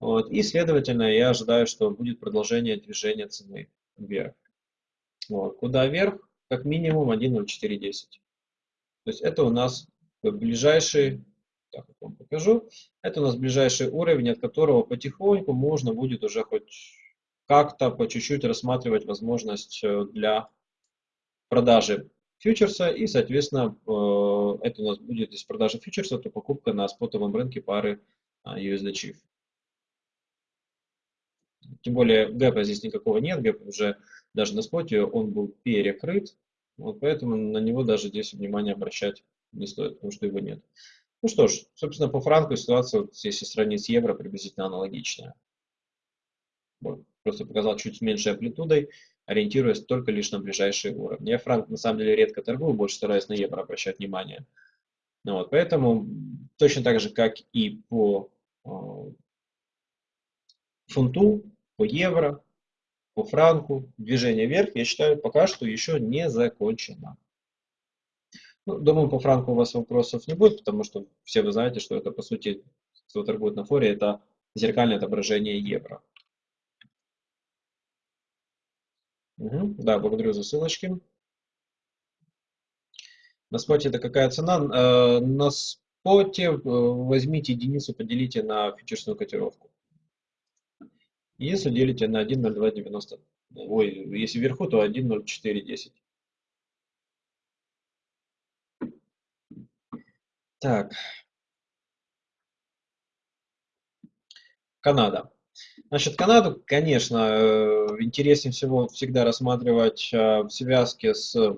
Вот, и, следовательно, я ожидаю, что будет продолжение движения цены вверх. Вот, куда вверх? Как минимум 1.0410. То есть это у нас ближайший, так вам покажу, это у нас ближайший уровень, от которого потихоньку можно будет уже хоть как-то по чуть-чуть рассматривать возможность э, для продажи фьючерса и, соответственно, э, это у нас будет из продажи фьючерса, то покупка на спотовом рынке пары а, USD Chief. Тем более гэпа здесь никакого нет, гэп уже даже на споте он был перекрыт, вот поэтому на него даже здесь внимание обращать не стоит, потому что его нет. Ну что ж, собственно, по франку ситуация, вот, если сравнить с евро, приблизительно аналогичная. Вот, просто показал чуть с меньшей амплитудой, ориентируясь только лишь на ближайшие уровни. Я франк на самом деле редко торгую, больше стараюсь на евро обращать внимание. Ну, вот, поэтому точно так же, как и по э, фунту, по евро, по франку, движение вверх, я считаю, пока что еще не закончено. Ну, думаю, по франку у вас вопросов не будет, потому что все вы знаете, что это, по сути, кто торгует на форе, это зеркальное отображение евро. Угу, да, благодарю за ссылочки. На споте это какая цена? Э, на споте э, возьмите единицу, поделите на фьючерсную котировку. Если делите на 1.0290, ой, если вверху, то 1.0410. Так. Канада. Значит, Канаду, конечно, э, интереснее всего всегда рассматривать э, в связке с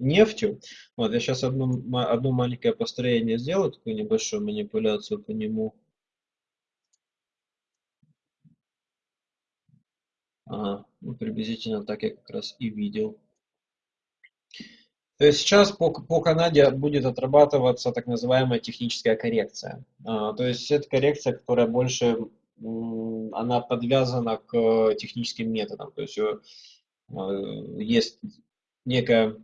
нефтью. Вот, я сейчас одно, одно маленькое построение сделаю, такую небольшую манипуляцию по нему. Ага, ну, приблизительно так я как раз и видел. То есть сейчас по, по Канаде будет отрабатываться так называемая техническая коррекция. А, то есть это коррекция, которая больше она подвязана к техническим методам. То есть э, есть некое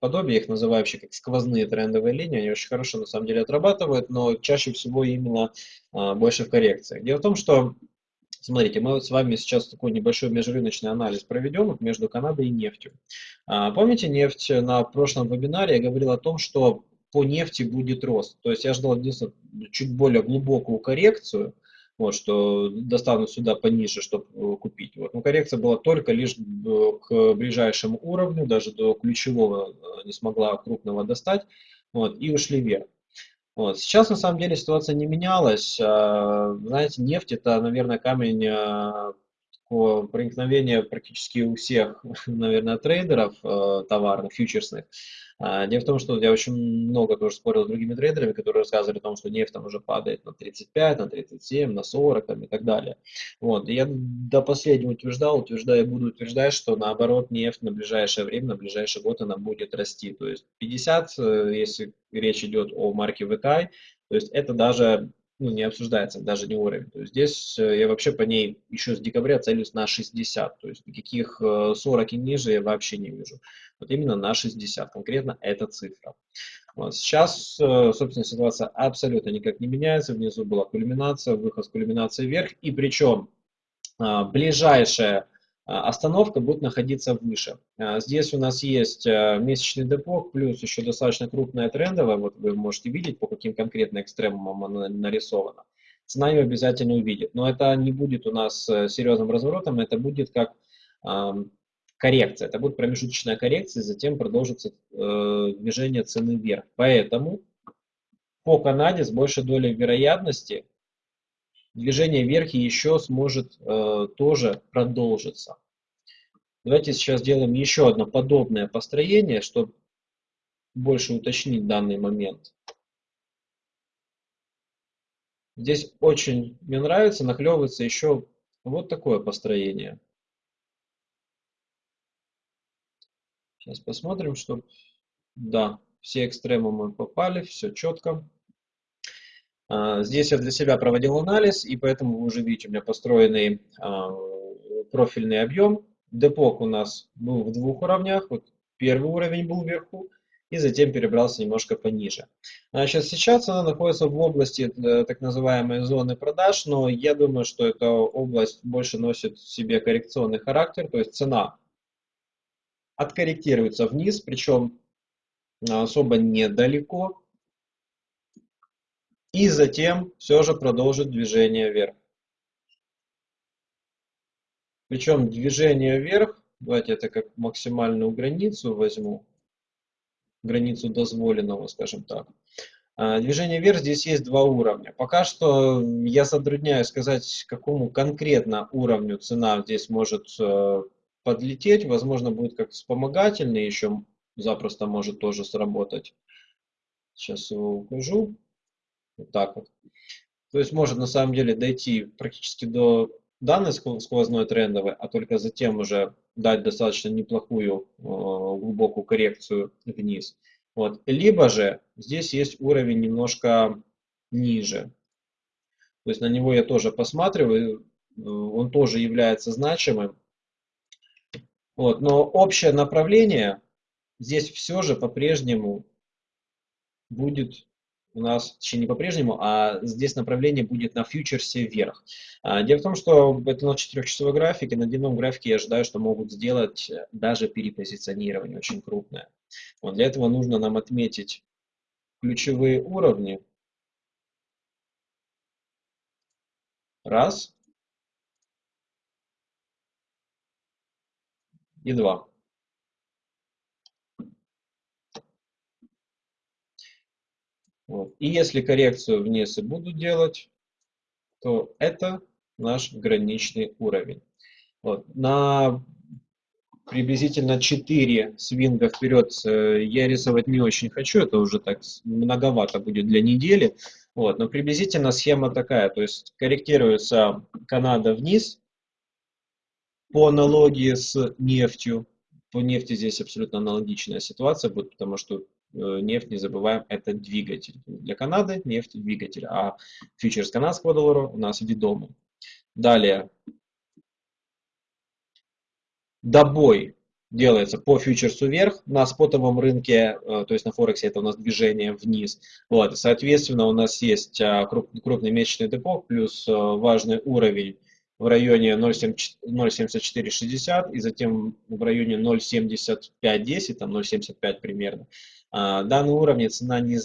подобие, их называю вообще как сквозные трендовые линии, они очень хорошо на самом деле отрабатывают, но чаще всего именно больше в коррекциях. Дело в том, что Смотрите, мы вот с вами сейчас такой небольшой межрыночный анализ проведем между Канадой и нефтью. А, помните, нефть на прошлом вебинаре я говорил о том, что по нефти будет рост. То есть я ждал единственное чуть более глубокую коррекцию, вот, что достану сюда пониже, чтобы э, купить. Вот. Но коррекция была только лишь э, к ближайшему уровню, даже до ключевого э, не смогла крупного достать, вот, и ушли вверх. Вот. Сейчас на самом деле ситуация не менялась. А, знаете, нефть это, наверное, камень такого проникновения практически у всех, наверное, трейдеров э, товарных, фьючерсных. А, дело в том, что я очень много тоже спорил с другими трейдерами, которые рассказывали о том, что нефть там уже падает на 35, на 37, на 40 там, и так далее. Вот. И я до последнего утверждал, утверждаю, буду утверждать, что наоборот нефть на ближайшее время, на ближайший год она будет расти. То есть 50, э, если речь идет о марке VTI, то есть это даже ну, не обсуждается, даже не уровень. То есть здесь э, я вообще по ней еще с декабря целюсь на 60, то есть никаких 40 э, и ниже я вообще не вижу. Вот именно на 60, конкретно эта цифра. Вот. Сейчас, э, собственно, ситуация абсолютно никак не меняется. Внизу была кульминация, выход с кульминации вверх. И причем а, ближайшая остановка будет находиться выше. А, здесь у нас есть а, месячный депок, плюс еще достаточно крупная трендовая, вот вы можете видеть, по каким конкретно экстремумам она нарисована. Цена ее обязательно увидит, но это не будет у нас э, серьезным разворотом, это будет как коррекция, это будет промежуточная коррекция, затем продолжится э, движение цены вверх. Поэтому по Канаде с большей долей вероятности движение вверх еще сможет э, тоже продолжиться. Давайте сейчас сделаем еще одно подобное построение, чтобы больше уточнить данный момент. Здесь очень мне нравится, нахлевывается еще вот такое построение. Сейчас посмотрим, что... Да, все экстремумы попали, все четко. А, здесь я для себя проводил анализ, и поэтому вы уже видите, у меня построенный а, профильный объем. Депок у нас был в двух уровнях. Вот первый уровень был вверху, и затем перебрался немножко пониже. Значит, сейчас она находится в области э, так называемой зоны продаж, но я думаю, что эта область больше носит в себе коррекционный характер, то есть цена откорректируется вниз, причем особо недалеко, и затем все же продолжит движение вверх. Причем движение вверх, давайте это как максимальную границу возьму, границу дозволенного, скажем так. А, движение вверх здесь есть два уровня. Пока что я затрудняюсь сказать, какому конкретно уровню цена здесь может э, подлететь. Возможно, будет как вспомогательный, еще запросто может тоже сработать. Сейчас его укажу. Вот так вот. То есть может на самом деле дойти практически до данной сквозной трендовой, а только затем уже дать достаточно неплохую э, глубокую коррекцию вниз. Вот. Либо же здесь есть уровень немножко ниже. То есть на него я тоже посматриваю, э, он тоже является значимым. Вот. Но общее направление здесь все же по-прежнему будет у нас, точнее не по-прежнему, а здесь направление будет на фьючерсе вверх. А, дело в том, что это на 4-часовой графике, на дневном графике я ожидаю, что могут сделать даже перепозиционирование очень крупное. Вот для этого нужно нам отметить ключевые уровни. Раз. И два. Вот. И если коррекцию вниз и буду делать, то это наш граничный уровень. Вот. На приблизительно 4 свинга вперед э, я рисовать не очень хочу, это уже так многовато будет для недели. Вот. Но приблизительно схема такая, то есть корректируется Канада вниз по аналогии с нефтью. По нефти здесь абсолютно аналогичная ситуация будет, потому что нефть, не забываем, это двигатель. Для Канады нефть двигатель, а фьючерс канадского доллара у нас ведомый. Далее. Добой делается по фьючерсу вверх, на спотовом рынке, э, то есть на Форексе это у нас движение вниз. Вот, соответственно, у нас есть а, крупный месячный депо плюс э, важный уровень в районе 0.7460 и затем в районе 0.7510, там 0.75 примерно. А, данный уровень цена не,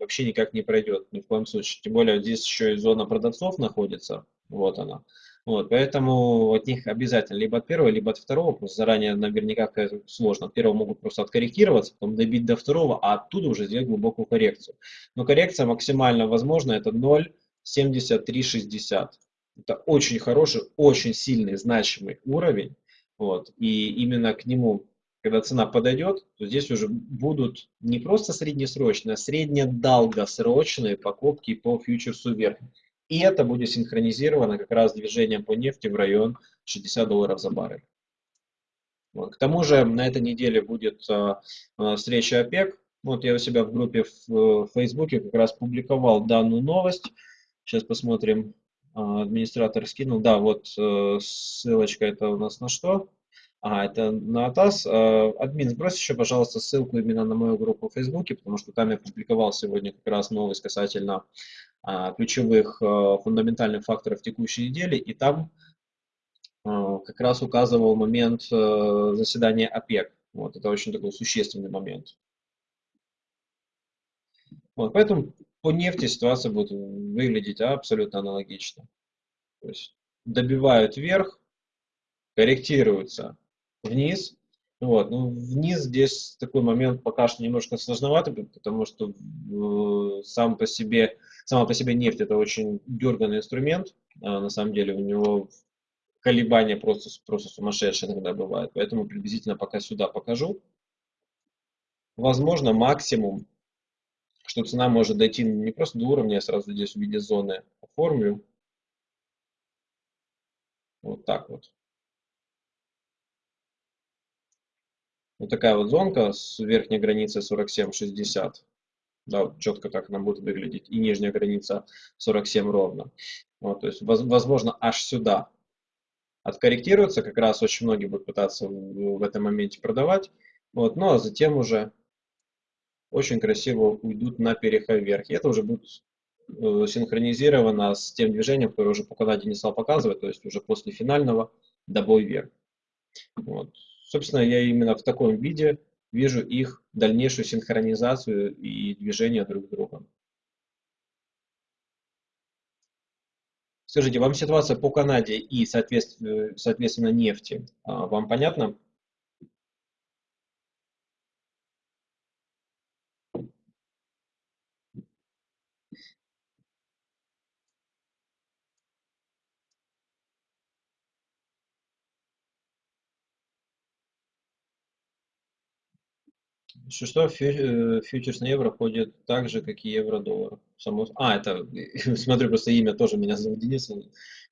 вообще никак не пройдет, ни в коем случае. Тем более здесь еще и зона продавцов находится, вот она. Вот, поэтому от них обязательно либо от первого, либо от второго, просто заранее наверняка сложно. От первого могут просто откорректироваться, потом добить до второго, а оттуда уже сделать глубокую коррекцию. Но коррекция максимально возможна, это 0,7360. Это очень хороший, очень сильный, значимый уровень. Вот, и именно к нему когда цена подойдет, то здесь уже будут не просто среднесрочные, а среднедолгосрочные покупки по фьючерсу вверх. И это будет синхронизировано как раз движением по нефти в район 60 долларов за баррель. Вот. К тому же на этой неделе будет а, а, встреча ОПЕК. Вот я у себя в группе в, в Фейсбуке как раз публиковал данную новость. Сейчас посмотрим. А, администратор скинул. Да, вот э, ссылочка это у нас на что? А, это на АТАС. Э, админ, сбрось еще, пожалуйста, ссылку именно на мою группу в Фейсбуке, потому что там я публиковал сегодня как раз новость касательно а, ключевых а, фундаментальных факторов текущей недели, и там а, как раз указывал момент а, заседания ОПЕК. Вот, это очень такой существенный момент. Вот, поэтому по нефти ситуация будет выглядеть абсолютно аналогично. То есть добивают вверх, корректируются вниз. Вот. Ну, вниз здесь такой момент пока что немножко сложновато, потому что э, сам по себе, сама по себе нефть это очень дерганный инструмент. А на самом деле у него колебания просто, просто сумасшедшие иногда бывают. Поэтому приблизительно пока сюда покажу. Возможно, максимум, что цена может дойти не просто до уровня, я сразу здесь в виде зоны оформлю. Вот так вот. Вот такая вот зонка с верхней границей 47,60. Да, четко так она будет выглядеть. И нижняя граница 47 ровно. Вот, то есть, возможно, аж сюда откорректируется. Как раз очень многие будут пытаться в, этом моменте продавать. Вот, ну а затем уже очень красиво уйдут на переход вверх. И это уже будет э, синхронизировано с тем движением, которое уже по Канаде не стал показывать, то есть уже после финального добой вверх. Вот. Собственно, я именно в таком виде вижу их дальнейшую синхронизацию и движение друг с другом. Скажите, вам ситуация по Канаде и, соответственно, нефти, а, вам понятно? Что, э, фьючерс на евро ходит так же, как и евро-доллар. Само... А, это, смотрю, просто имя тоже меня зовут Денис.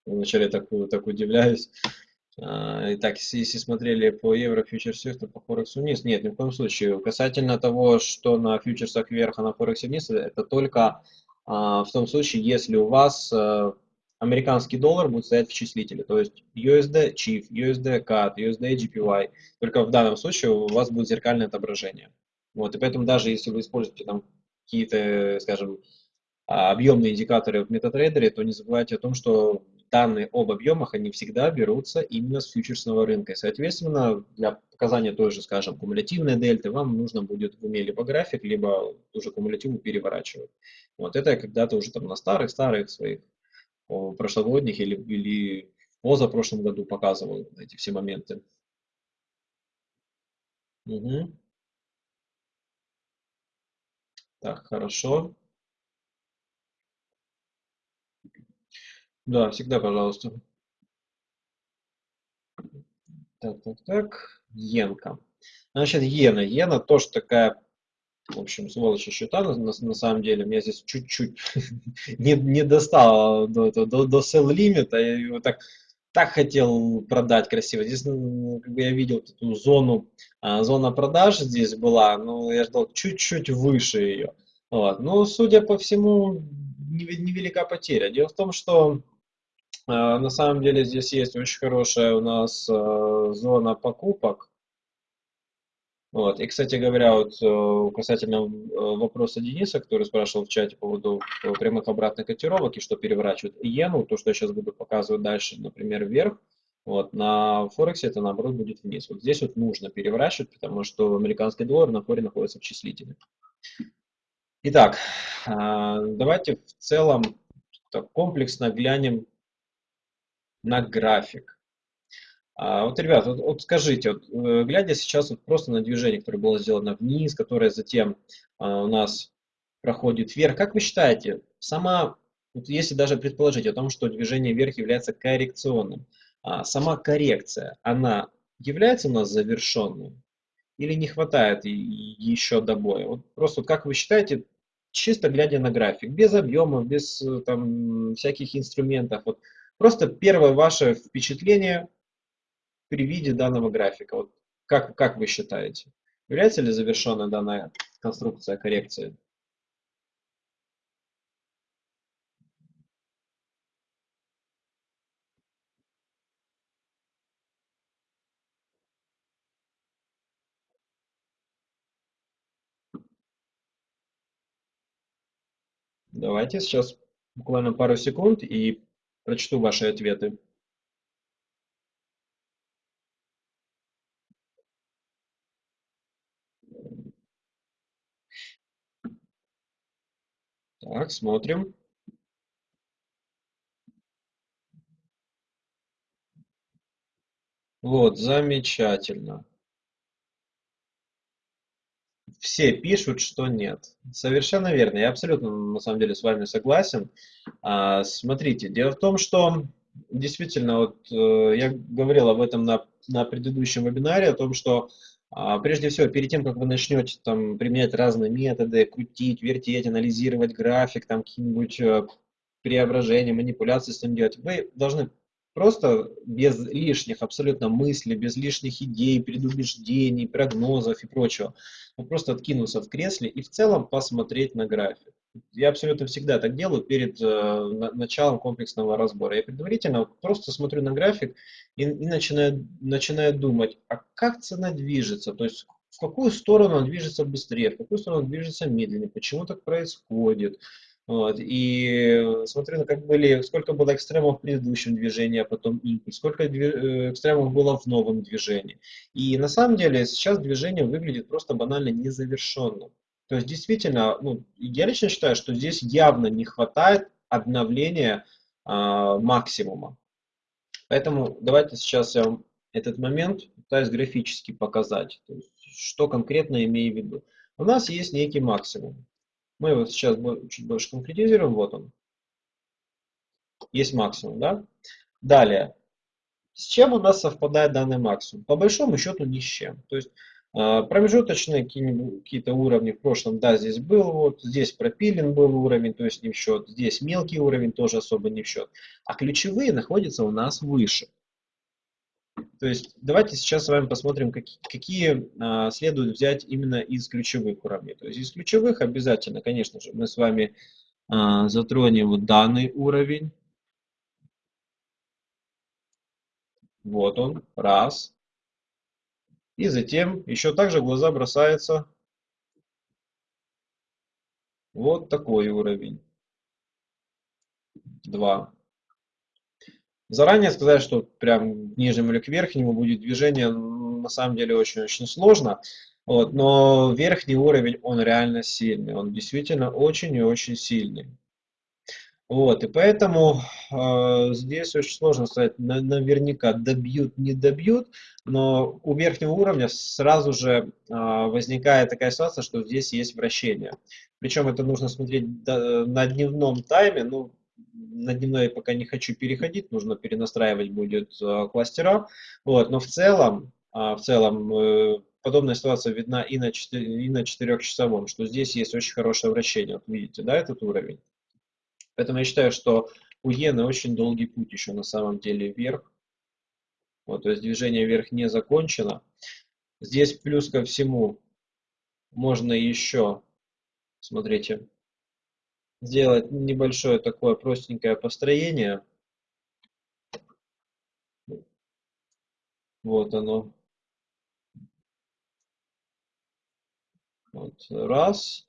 Вначале так, так удивляюсь. А, итак, если, смотрели по евро фьючерсах, то по Форексу вниз. Нет, ни в коем случае. Касательно того, что на фьючерсах вверх, а на Форексе вниз, это только а, в том случае, если у вас а, американский доллар будет стоять в числителе, то есть USD CHIF, USD CAD, USD GPY. Только в данном случае у вас будет зеркальное отображение. Вот, и поэтому даже если вы используете там какие-то, скажем, а, объемные индикаторы в MetaTrader, то не забывайте о том, что данные об объемах, они всегда берутся именно с фьючерсного рынка. И, соответственно, для показания той же, скажем, кумулятивной дельты, вам нужно будет в уме либо график, либо уже кумулятиву переворачивать. Вот это я когда-то уже там на старых-старых своих прошлогодних или, или в позапрошлом году показывал эти все моменты. Угу. Так, хорошо. Да, всегда, пожалуйста. Так, так, так. Йенка. Значит, иена. Иена тоже такая, в общем, сволочь счета на, на, самом деле. Меня здесь чуть-чуть не, не достало до, до, до, sell лимита. Я его так, так хотел продать красиво. Здесь как бы я видел эту зону, а, зона продаж здесь была, но я ждал чуть-чуть выше ее. Вот. Ну, судя по всему, невелика потеря. Дело в том, что э, на самом деле здесь есть очень хорошая у нас э, зона покупок. Вот. И, кстати говоря, вот э, касательно вопроса Дениса, который спрашивал в чате по поводу прямых обратных котировок и что переворачивает иену, то, что я сейчас буду показывать дальше, например, вверх, вот, на Форексе это наоборот будет вниз. Вот здесь вот нужно переворачивать, потому что американский доллар на форе находится в числителе. Итак, давайте в целом комплексно глянем на график. А, вот, ребят, вот, вот скажите, вот, э, глядя сейчас вот просто на движение, которое было сделано вниз, которое затем а, у нас проходит вверх, как вы считаете, сама, вот если даже предположить о том, что движение вверх является коррекционным, а, сама коррекция, она является у нас завершенной? Или не хватает еще добоя? Вот просто как вы считаете, чисто глядя на график, без объемов, без э, там, всяких инструментов. Вот просто первое ваше впечатление при виде данного графика. Вот как, как вы считаете, является ли завершенная данная конструкция коррекции? Давайте сейчас буквально пару секунд и прочту ваши ответы. Так, смотрим. Вот, замечательно все пишут, что нет. Совершенно верно. Я абсолютно, на самом деле, с вами согласен. А, смотрите, дело в том, что действительно, вот э, я говорил об этом на, на предыдущем вебинаре, о том, что прежде всего, перед тем, как вы начнете там, применять разные методы, крутить, вертеть, анализировать график, там какие-нибудь э, преображения, манипуляции с ним делать, вы должны просто без лишних абсолютно мыслей, без лишних идей, предубеждений, прогнозов и прочего. Вот просто откинуться в кресле и в целом посмотреть на график. Я абсолютно всегда так делаю перед э, началом комплексного разбора. Я предварительно просто смотрю на график и, и начинаю, начинаю думать, а как цена движется, то есть в какую сторону он движется быстрее, в какую сторону он движется медленнее, почему так происходит. Вот. И смотрю, ну, как были, сколько было экстремов в предыдущем движении, а потом импульс, сколько э, экстремов было в новом движении. И на самом деле сейчас движение выглядит просто банально незавершенным. То есть действительно, ну, я лично считаю, что здесь явно не хватает обновления э, максимума. Поэтому давайте сейчас я вам этот момент пытаюсь графически показать, есть, что конкретно имею в виду. У нас есть некий максимум. Мы его сейчас чуть больше конкретизируем. Вот он. Есть максимум, да? Далее. С чем у нас совпадает данный максимум? По большому счету ни с чем. То есть а, промежуточные какие-то уровни в прошлом, да, здесь был, вот здесь пропилен был уровень, то есть не в счет, здесь мелкий уровень тоже особо не в счет, а ключевые находятся у нас выше. То есть давайте сейчас с вами посмотрим, какие, какие а, следует взять именно из ключевых уровней. То есть из ключевых обязательно, конечно же, мы с вами а, затронем вот данный уровень. Вот он, раз. И затем еще также в глаза бросается вот такой уровень. Два. Заранее сказать, что прям к нижнему или к верхнему будет движение, на самом деле очень-очень сложно. Вот, но верхний уровень, он реально сильный, он действительно очень и очень сильный. Вот, и поэтому э, здесь очень сложно сказать на, наверняка добьют, не добьют, но у верхнего уровня сразу же э, возникает такая ситуация, что здесь есть вращение. Причем это нужно смотреть до, на дневном тайме, ну, на дневной пока не хочу переходить, нужно перенастраивать будет э, кластера, вот, но в целом, э, в целом э, подобная ситуация видна и на, 4, и на 4-часовом, что здесь есть очень хорошее вращение, вот видите, да, этот уровень. Поэтому я считаю, что у иены очень долгий путь еще на самом деле вверх. Вот, то есть движение вверх не закончено. Здесь плюс ко всему можно еще, смотрите, сделать небольшое такое простенькое построение. Вот оно. Вот, раз.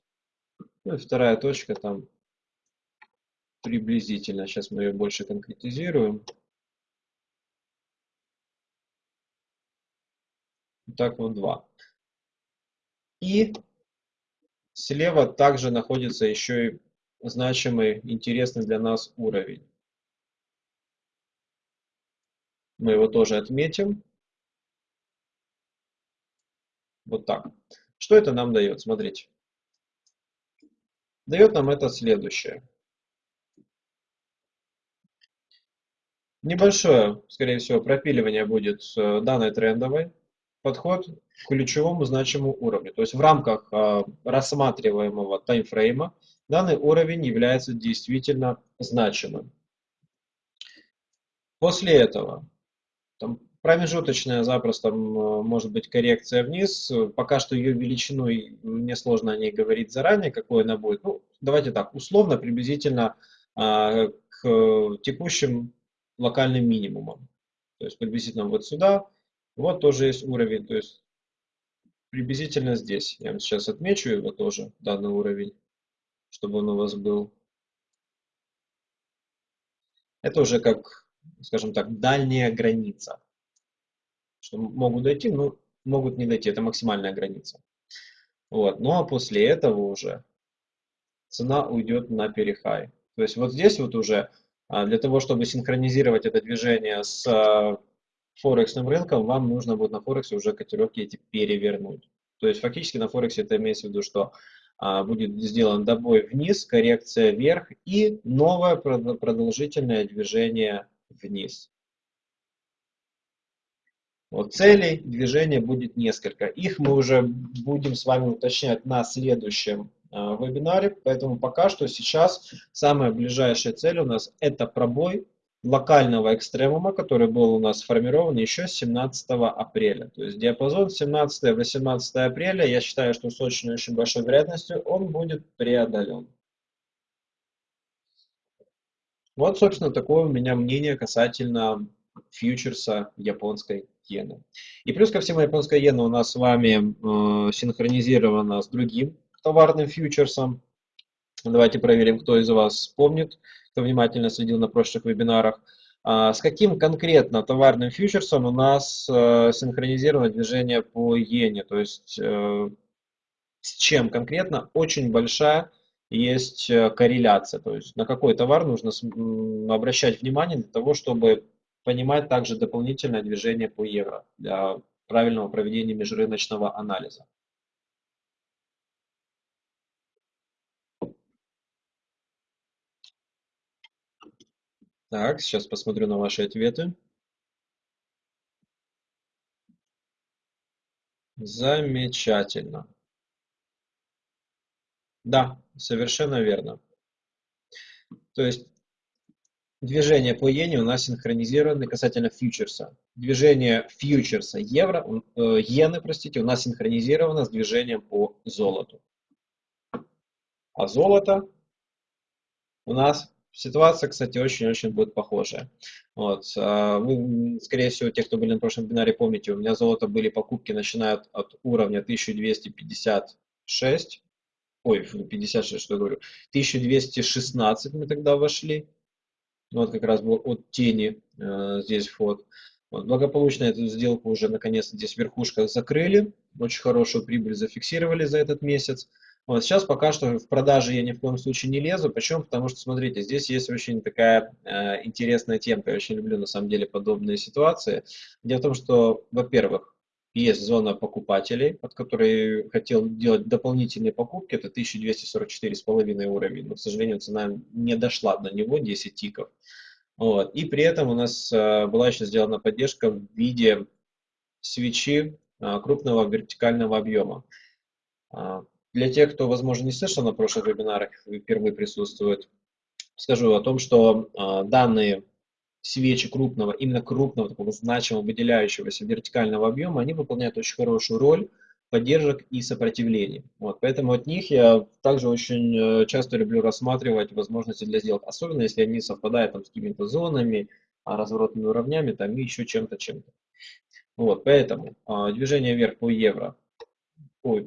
Ну и вторая точка там приблизительно. Сейчас мы ее больше конкретизируем. Так вот два. И слева также находится еще и значимый, интересный для нас уровень. Мы его тоже отметим. Вот так. Что это нам дает? Смотрите. Дает нам это следующее. Небольшое, скорее всего, пропиливание будет э, данной трендовой. Подход к ключевому значимому уровню. То есть в рамках э, рассматриваемого таймфрейма данный уровень является действительно значимым. После этого там, промежуточная запросто может быть коррекция вниз. Пока что ее величину мне сложно о ней говорить заранее, какой она будет. Ну, давайте так, условно, приблизительно а, к текущим локальным минимумом. То есть приблизительно вот сюда. Вот тоже есть уровень. То есть приблизительно здесь. Я вам сейчас отмечу его тоже, данный уровень, чтобы он у вас был. Это уже как, скажем так, дальняя граница. Что могут дойти, но могут не дойти. Это максимальная граница. Вот. Ну а после этого уже цена уйдет на перехай. То есть вот здесь вот уже а для того, чтобы синхронизировать это движение с а, форексным рынком, вам нужно будет на Форексе уже котировки эти перевернуть. То есть фактически на Форексе это имеется в виду, что будет сделан добой вниз, коррекция вверх и новое продолжительное движение вниз. Вот целей движения будет несколько. Их мы уже будем с вами уточнять на следующем Э, вебинаре. Поэтому пока что сейчас самая ближайшая цель у нас это пробой локального экстремума, который был у нас сформирован еще 17 апреля. То есть диапазон 17-18 апреля, я считаю, что с очень-очень большой вероятностью он будет преодолен. Вот, собственно, такое у меня мнение касательно фьючерса японской иены. И плюс ко всему японская иена у нас с вами э, синхронизирована с другим товарным фьючерсом. Давайте проверим, кто из вас помнит, кто внимательно следил на прошлых вебинарах. А, с каким конкретно товарным фьючерсом у нас э, синхронизировано движение по иене? То есть э, с чем конкретно? Очень большая есть э, корреляция. То есть на какой товар нужно обращать внимание для того, чтобы понимать также дополнительное движение по евро для правильного проведения межрыночного анализа. Так, сейчас посмотрю на ваши ответы. Замечательно. Да, совершенно верно. То есть движение по иене у нас синхронизированы касательно фьючерса. Движение фьючерса евро, э, иены, простите, у нас синхронизировано с движением по золоту. А золото у нас ситуация, кстати, очень-очень будет похожая. Вот. А вы, скорее всего, те, кто были на прошлом вебинаре, помните, у меня золото были покупки, начиная от, уровня 1256 ой, 56, что я говорю, 1216 мы тогда вошли, вот как раз был от тени э, здесь вход. Вот, благополучно эту сделку уже наконец-то здесь в верхушках закрыли, очень хорошую прибыль зафиксировали за этот месяц. Вот, сейчас пока что в продаже я ни в коем случае не лезу. Почему? Потому что, смотрите, здесь есть очень такая э, интересная темка. Я очень люблю, на самом деле, подобные ситуации. Дело в том, что, во-первых, есть зона покупателей, под которой хотел делать дополнительные покупки, это 1244,5 уровень, но, к сожалению, цена не дошла до него, 10 тиков. Вот. И при этом у нас а, была еще сделана поддержка в виде свечи а, крупного вертикального объема. А, для тех, кто, возможно, не слышал на прошлых вебинарах, впервые присутствует, скажу о том, что данные свечи крупного, именно крупного, такого значимого, выделяющегося вертикального объема, они выполняют очень хорошую роль поддержек и сопротивлений. Вот, поэтому от них я также очень э, часто люблю рассматривать возможности для сделок, особенно если они совпадают там, с какими-то зонами, а, разворотными уровнями там, и еще чем-то, чем-то. Вот, поэтому а, движение вверх по евро Ой,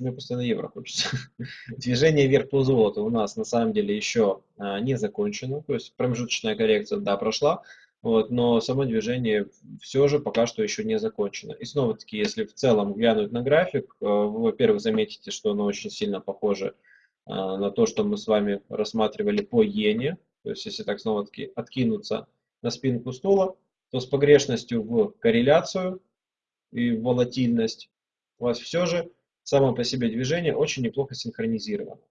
мне постоянно евро хочется. Движение вверх по золоту у нас на самом деле еще а, не закончено. То есть промежуточная коррекция, да, прошла. Вот, но само движение все же пока что еще не закончено. И снова-таки, если в целом глянуть на график, э, вы, во-первых, заметите, что оно очень сильно похоже а, на то, что мы с вами рассматривали по иене. То есть, если так снова-таки откинуться на спинку стула, то с погрешностью в корреляцию и волатильность у вас все же само по себе движение очень неплохо синхронизировано.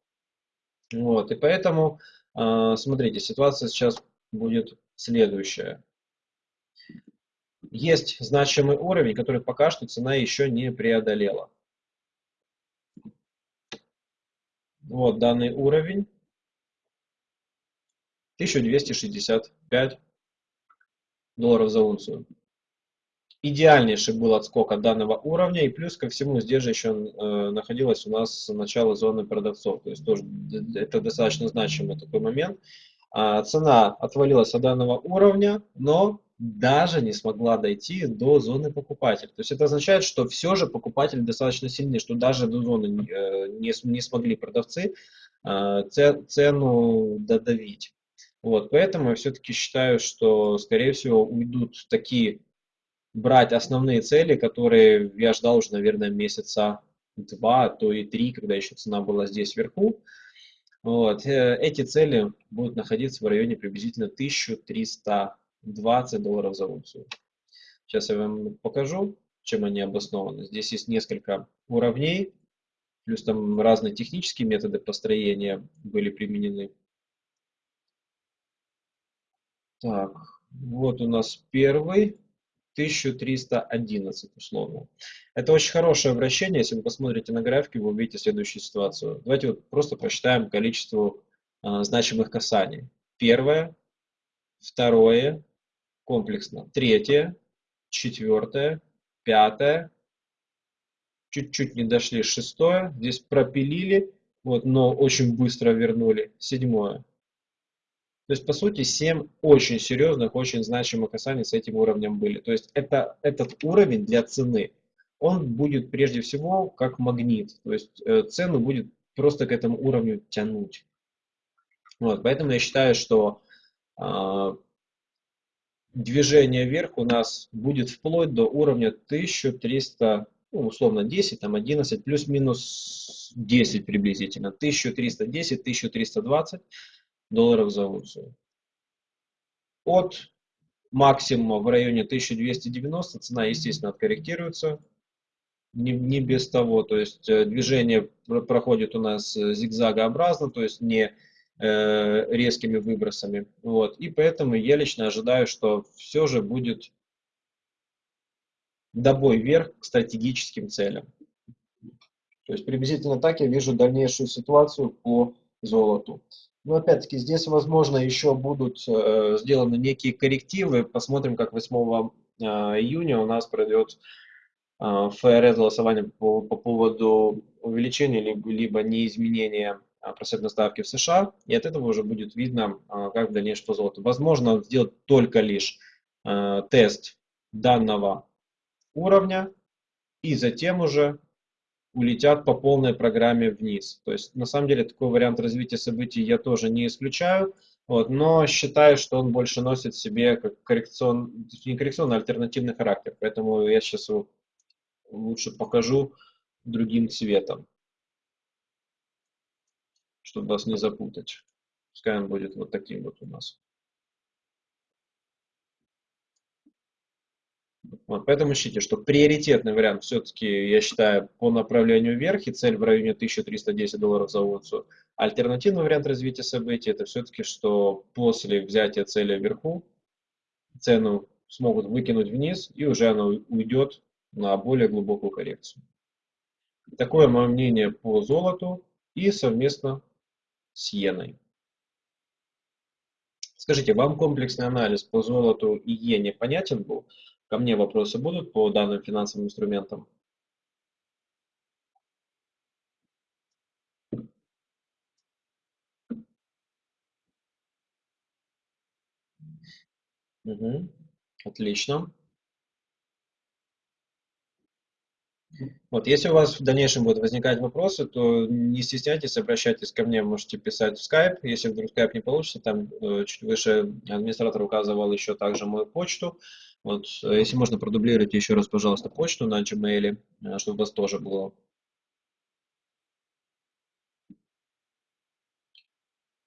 Вот, и поэтому, а, смотрите, ситуация сейчас будет следующая. Есть значимый уровень, который пока что цена еще не преодолела. Вот данный уровень. 1265 долларов за унцию идеальнейший был отскок от данного уровня, и плюс ко всему здесь же еще э, находилось у нас начало зоны продавцов, то есть тоже это достаточно значимый такой момент. А, цена отвалилась от данного уровня, но даже не смогла дойти до зоны покупателя. То есть это означает, что все же покупатели достаточно сильны, что даже до зоны э, не, не смогли продавцы э, цену додавить. Вот, поэтому я все-таки считаю, что, скорее всего, уйдут такие брать основные цели, которые я ждал уже, наверное, месяца два, а то и три, когда еще цена была здесь вверху. Вот. Э, эти цели будут находиться в районе приблизительно 1320 долларов за унцию. Сейчас я вам покажу, чем они обоснованы. Здесь есть несколько уровней, плюс там разные технические методы построения были применены. Так, вот у нас первый. 1311 условно. Это очень хорошее обращение. Если вы посмотрите на графике, вы увидите следующую ситуацию. Давайте вот просто посчитаем количество э, значимых касаний. Первое, второе, комплексно. Третье, четвертое, пятое, чуть-чуть не дошли, шестое, здесь пропилили, вот, но очень быстро вернули, седьмое. То есть, по сути, 7 очень серьезных, очень значимых касаний с этим уровнем были. То есть, это, этот уровень для цены, он будет прежде всего как магнит. То есть, э, цену будет просто к этому уровню тянуть. Вот, поэтому я считаю, что э, движение вверх у нас будет вплоть до уровня 1300, ну, условно 10, там 11, плюс-минус 10 приблизительно, 1310-1320 долларов за унцию. От максимума в районе 1290 цена, естественно, откорректируется. Не, не без того, то есть э, движение проходит у нас э, зигзагообразно, то есть не э, резкими выбросами. Вот. И поэтому я лично ожидаю, что все же будет добой вверх к стратегическим целям. То есть приблизительно так я вижу дальнейшую ситуацию по золоту. Но опять-таки здесь, возможно, еще будут э, сделаны некие коррективы. Посмотрим, как 8 э, июня у нас пройдет э, ФРС голосование по, по поводу увеличения либо, либо неизменения э, процентной ставки в США. И от этого уже будет видно, э, как в дальнейшем по золоту. Возможно сделать только лишь э, тест данного уровня и затем уже улетят по полной программе вниз. То есть, на самом деле, такой вариант развития событий я тоже не исключаю, вот, но считаю, что он больше носит в себе как коррекцион, не коррекционный, а альтернативный характер. Поэтому я сейчас его лучше покажу другим цветом, чтобы вас не запутать. Пускай он будет вот таким вот у нас. Вот, поэтому ищите, что приоритетный вариант все-таки, я считаю, по направлению вверх и цель в районе 1310 долларов за унцию. Альтернативный вариант развития событий это все-таки, что после взятия цели вверху цену смогут выкинуть вниз и уже она уйдет на более глубокую коррекцию. Такое мое мнение по золоту и совместно с иеной. Скажите, вам комплексный анализ по золоту и иене понятен был? Ко мне вопросы будут по данным финансовым инструментам? Угу. Отлично. Вот, если у вас в дальнейшем будут возникать вопросы, то не стесняйтесь, обращайтесь ко мне, можете писать в Skype. Если вдруг Skype не получится, там э, чуть выше администратор указывал еще также мою почту. Вот, э, если можно, продублируйте еще раз, пожалуйста, почту на Gmail, э, чтобы у вас тоже было.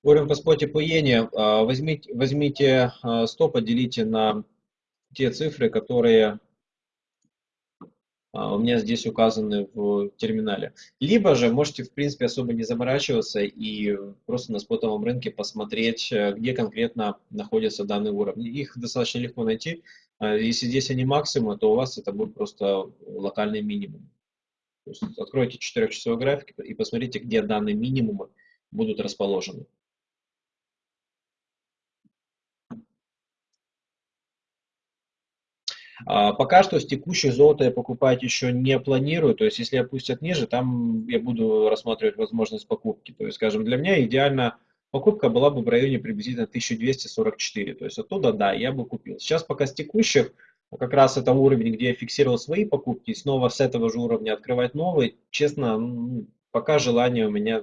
Говорим по споте по иене. А, возьмите, возьмите 100, поделите на те цифры, которые а, у меня здесь указаны в терминале. Либо же можете, в принципе, особо не заморачиваться и просто на спотовом рынке посмотреть, э, где конкретно находятся данные уровни. Их достаточно легко найти. А, если здесь они максимумы, то у вас это будет просто локальный минимум. То есть откройте 4-часовой график и посмотрите, где данные минимумы будут расположены. А, пока что с текущей золото я покупать еще не планирую, то есть если опустят ниже, там я буду рассматривать возможность покупки. То есть, скажем, для меня идеально покупка была бы в районе приблизительно 1244, то есть оттуда, да, я бы купил. Сейчас пока с текущих, как раз это уровень, где я фиксировал свои покупки, снова с этого же уровня открывать новые, честно, пока желания у меня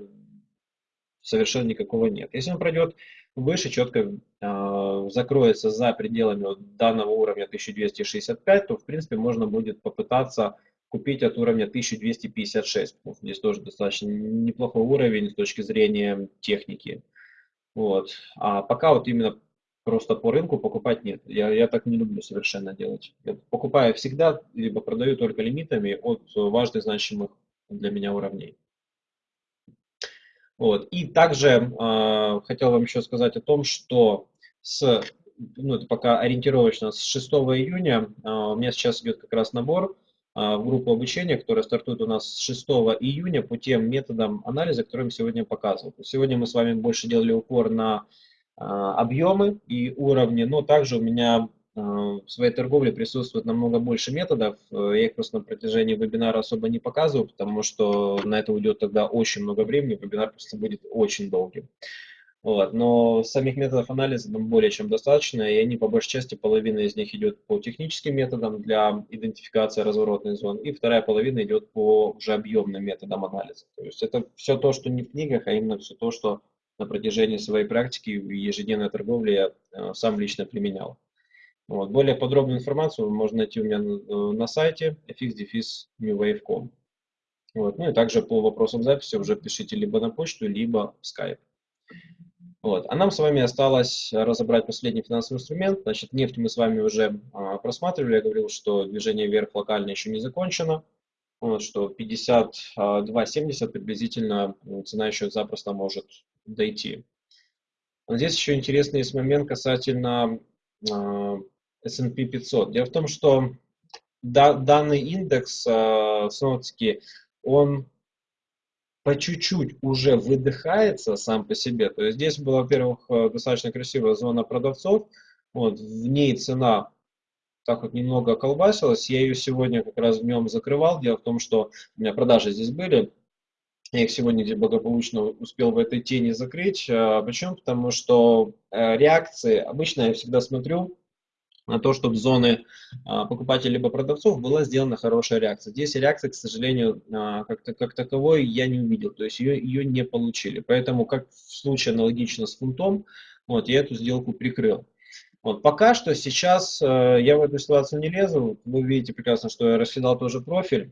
совершенно никакого нет. Если он пройдет выше, четко э, закроется за пределами вот данного уровня 1265, то в принципе можно будет попытаться купить от уровня 1256. Здесь тоже достаточно неплохой уровень с точки зрения техники. Вот. А пока вот именно просто по рынку покупать нет. Я, я так не люблю совершенно делать. Я покупаю всегда, либо продаю только лимитами от важных значимых для меня уровней. Вот. И также э, хотел вам еще сказать о том, что с, ну, это пока ориентировочно, с 6 июня э, у меня сейчас идет как раз набор в группу обучения, которая стартует у нас с 6 июня по тем методам анализа, которые я сегодня показывал. Сегодня мы с вами больше делали упор на э, объемы и уровни, но также у меня Э, в своей торговле присутствует намного больше методов. Я их просто на протяжении вебинара особо не показываю, потому что на это уйдет тогда очень много времени, вебинар просто будет очень долгим. Вот. Но самих методов анализа там более чем достаточно, и они по большей части, половина из них идет по техническим методам для идентификации разворотных зон, и вторая половина идет по уже объемным методам анализа. То есть это все то, что не в книгах, а именно все то, что на протяжении своей практики в ежедневной торговле я э, сам лично применял. Вот. Более подробную информацию можно найти у меня на, э, на сайте fx-newwave.com. Вот. Ну и также по вопросам записи уже пишите либо на почту, либо в Skype. Вот. А нам с вами осталось разобрать последний финансовый инструмент. Значит, нефть мы с вами уже а, просматривали. Я говорил, что движение вверх локально еще не закончено. Вот, что 52.70 приблизительно цена еще запросто может дойти. Но здесь еще интересный есть момент касательно э, S&P 500. Дело в том, что да, данный индекс, э, снова-таки, он по чуть-чуть уже выдыхается сам по себе. То есть здесь была, во-первых, э, достаточно красивая зона продавцов. Вот, в ней цена так вот немного колбасилась. Я ее сегодня как раз в нем закрывал. Дело в том, что у меня продажи здесь были. Я их сегодня где благополучно успел в этой тени закрыть. А почему? Потому что э, реакции, обычно я всегда смотрю на то, чтобы зоны а, покупателей либо продавцов была сделана хорошая реакция. Здесь реакция, к сожалению, а, как, как таковой я не увидел, то есть ее, ее не получили. Поэтому, как в случае аналогично с фунтом, вот, я эту сделку прикрыл. Вот, пока что сейчас э, я в эту ситуацию не лезу. Вы видите прекрасно, что я раскидал тоже профиль.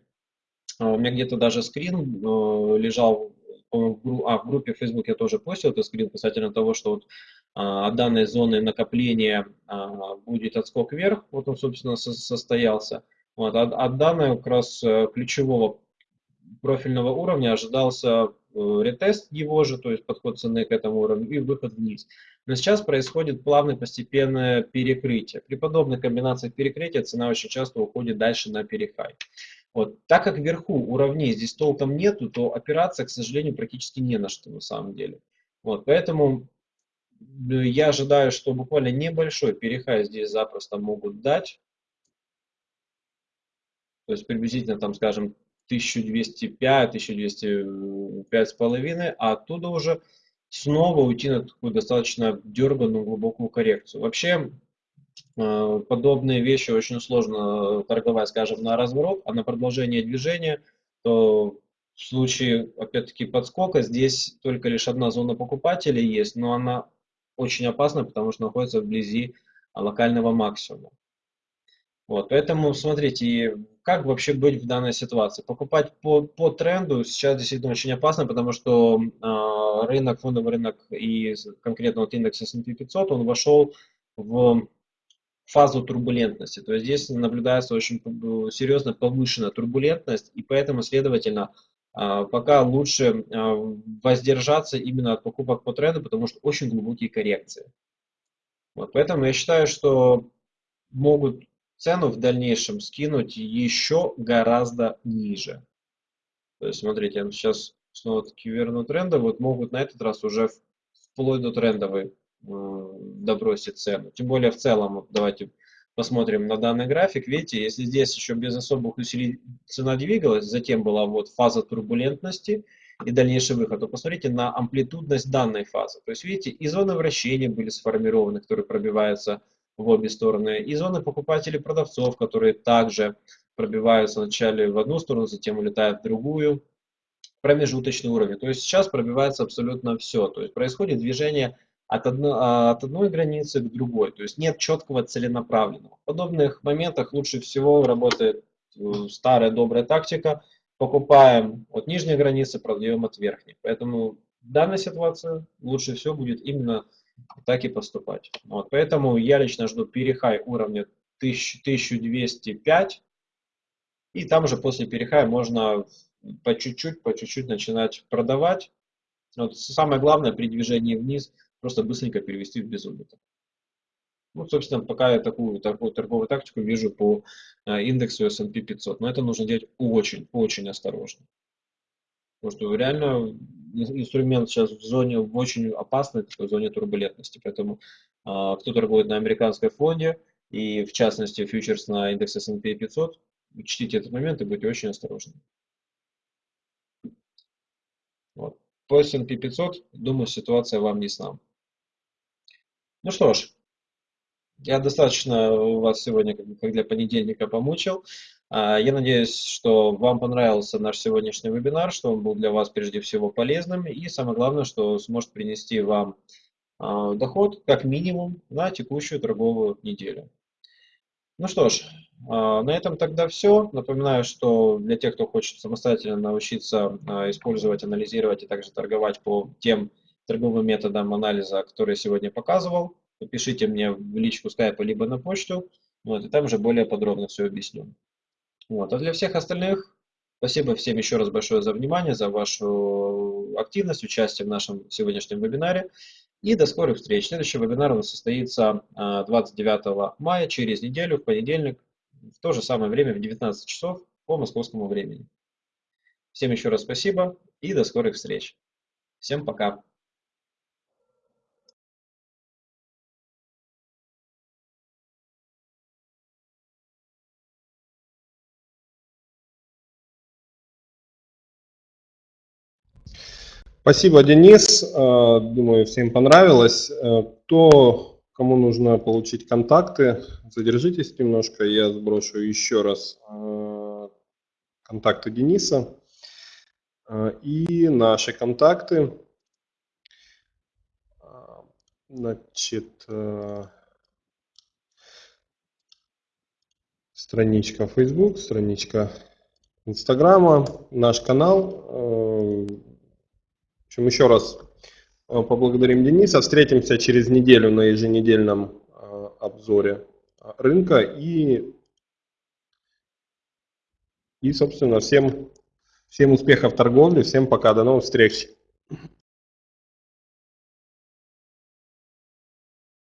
А, у меня где-то даже скрин э, лежал, в, а, в группе Facebook я тоже постил этот скрин касательно того, что вот от данной зоны накопления а, будет отскок вверх, вот он, собственно, состоялся. Вот, от, от данной как раз э, ключевого профильного уровня ожидался э, ретест его же, то есть подход цены к этому уровню и выход вниз. Но сейчас происходит плавное постепенное перекрытие. При подобных комбинациях перекрытия цена очень часто уходит дальше на перехай. Вот. Так как вверху уровней здесь толком нету, то операция, к сожалению, практически не на что на самом деле. Вот. Поэтому я ожидаю, что буквально небольшой перехай здесь запросто могут дать. То есть приблизительно, там, скажем, 1205, 1205 с половиной, а оттуда уже снова уйти на такую достаточно дерганную глубокую коррекцию. Вообще, э, подобные вещи очень сложно торговать, скажем, на разворот, а на продолжение движения, то в случае, опять-таки, подскока, здесь только лишь одна зона покупателей есть, но она очень опасно, потому что находится вблизи локального максимума. Вот, поэтому смотрите, как вообще быть в данной ситуации? Покупать по, по тренду сейчас действительно очень опасно, потому что э, рынок, фондовый рынок и конкретно вот индекс S&P 500, он вошел в фазу турбулентности. То есть здесь наблюдается очень серьезно повышенная турбулентность, и поэтому, следовательно, а, пока лучше а, воздержаться именно от покупок по тренду, потому что очень глубокие коррекции. Вот, поэтому я считаю, что могут цену в дальнейшем скинуть еще гораздо ниже. То есть, смотрите, я сейчас снова-таки верну тренды, вот могут на этот раз уже вплоть до трендовой добросить цену. Тем более в целом, давайте посмотрим на данный график, видите, если здесь еще без особых усилий цена двигалась, затем была вот фаза турбулентности и дальнейший выход, то посмотрите на амплитудность данной фазы. То есть, видите, и зоны вращения были сформированы, которые пробиваются в обе стороны, и зоны покупателей продавцов, которые также пробиваются вначале в одну сторону, затем улетают в другую, промежуточный уровень. То есть сейчас пробивается абсолютно все. То есть происходит движение от, одно, а, от одной границы к другой. То есть нет четкого целенаправленного. В подобных моментах лучше всего работает э, старая добрая тактика. Покупаем от нижней границы, продаем от верхней. Поэтому в данной ситуации лучше всего будет именно так и поступать. Вот, поэтому я лично жду перехай уровня 1000, 1205. И там уже после перехая можно по чуть-чуть, по чуть-чуть начинать продавать. Вот самое главное при движении вниз – просто быстренько перевести в безубыток. Ну, собственно, пока я такую, такую торговую тактику вижу по э, индексу S&P 500. Но это нужно делать очень, очень осторожно. Потому что реально инструмент сейчас в зоне, в очень опасной такой зоне турбулентности. Поэтому а, кто торгует на американской фонде и в частности фьючерс на индекс S&P 500, учтите этот момент и будьте очень осторожны. Вот. По S&P 500, думаю, ситуация вам ясна. Ну что ж, я достаточно вас сегодня, как для понедельника, помучил. А, я надеюсь, что вам понравился наш сегодняшний вебинар, что он был для вас прежде всего полезным и самое главное, что сможет принести вам а, доход как минимум на текущую торговую неделю. Ну что ж, а, на этом тогда все. Напоминаю, что для тех, кто хочет самостоятельно научиться использовать, анализировать и также торговать по тем торговым методам анализа, которые я сегодня показывал, пишите мне в личку скайпа либо на почту, вот, и там уже более подробно все объясню. Вот. А для всех остальных, спасибо всем еще раз большое за внимание, за вашу активность, участие в нашем сегодняшнем вебинаре. И до скорых встреч. Следующий вебинар у нас состоится 29 а, мая, через неделю, в понедельник, в то же самое время, в 19 часов по московскому времени. Всем еще раз спасибо и до скорых встреч. Всем пока. Спасибо, Денис. Э, думаю, всем понравилось. Э, кто, кому нужно получить контакты, задержитесь немножко. Я сброшу еще раз э, контакты Дениса и наши контакты. Значит, страничка Facebook, страничка Инстаграма, наш канал общем, еще раз э, поблагодарим Дениса. Встретимся через неделю на еженедельном э, обзоре э, рынка. И, и собственно, всем, всем успехов в торговле. Всем пока. До новых встреч.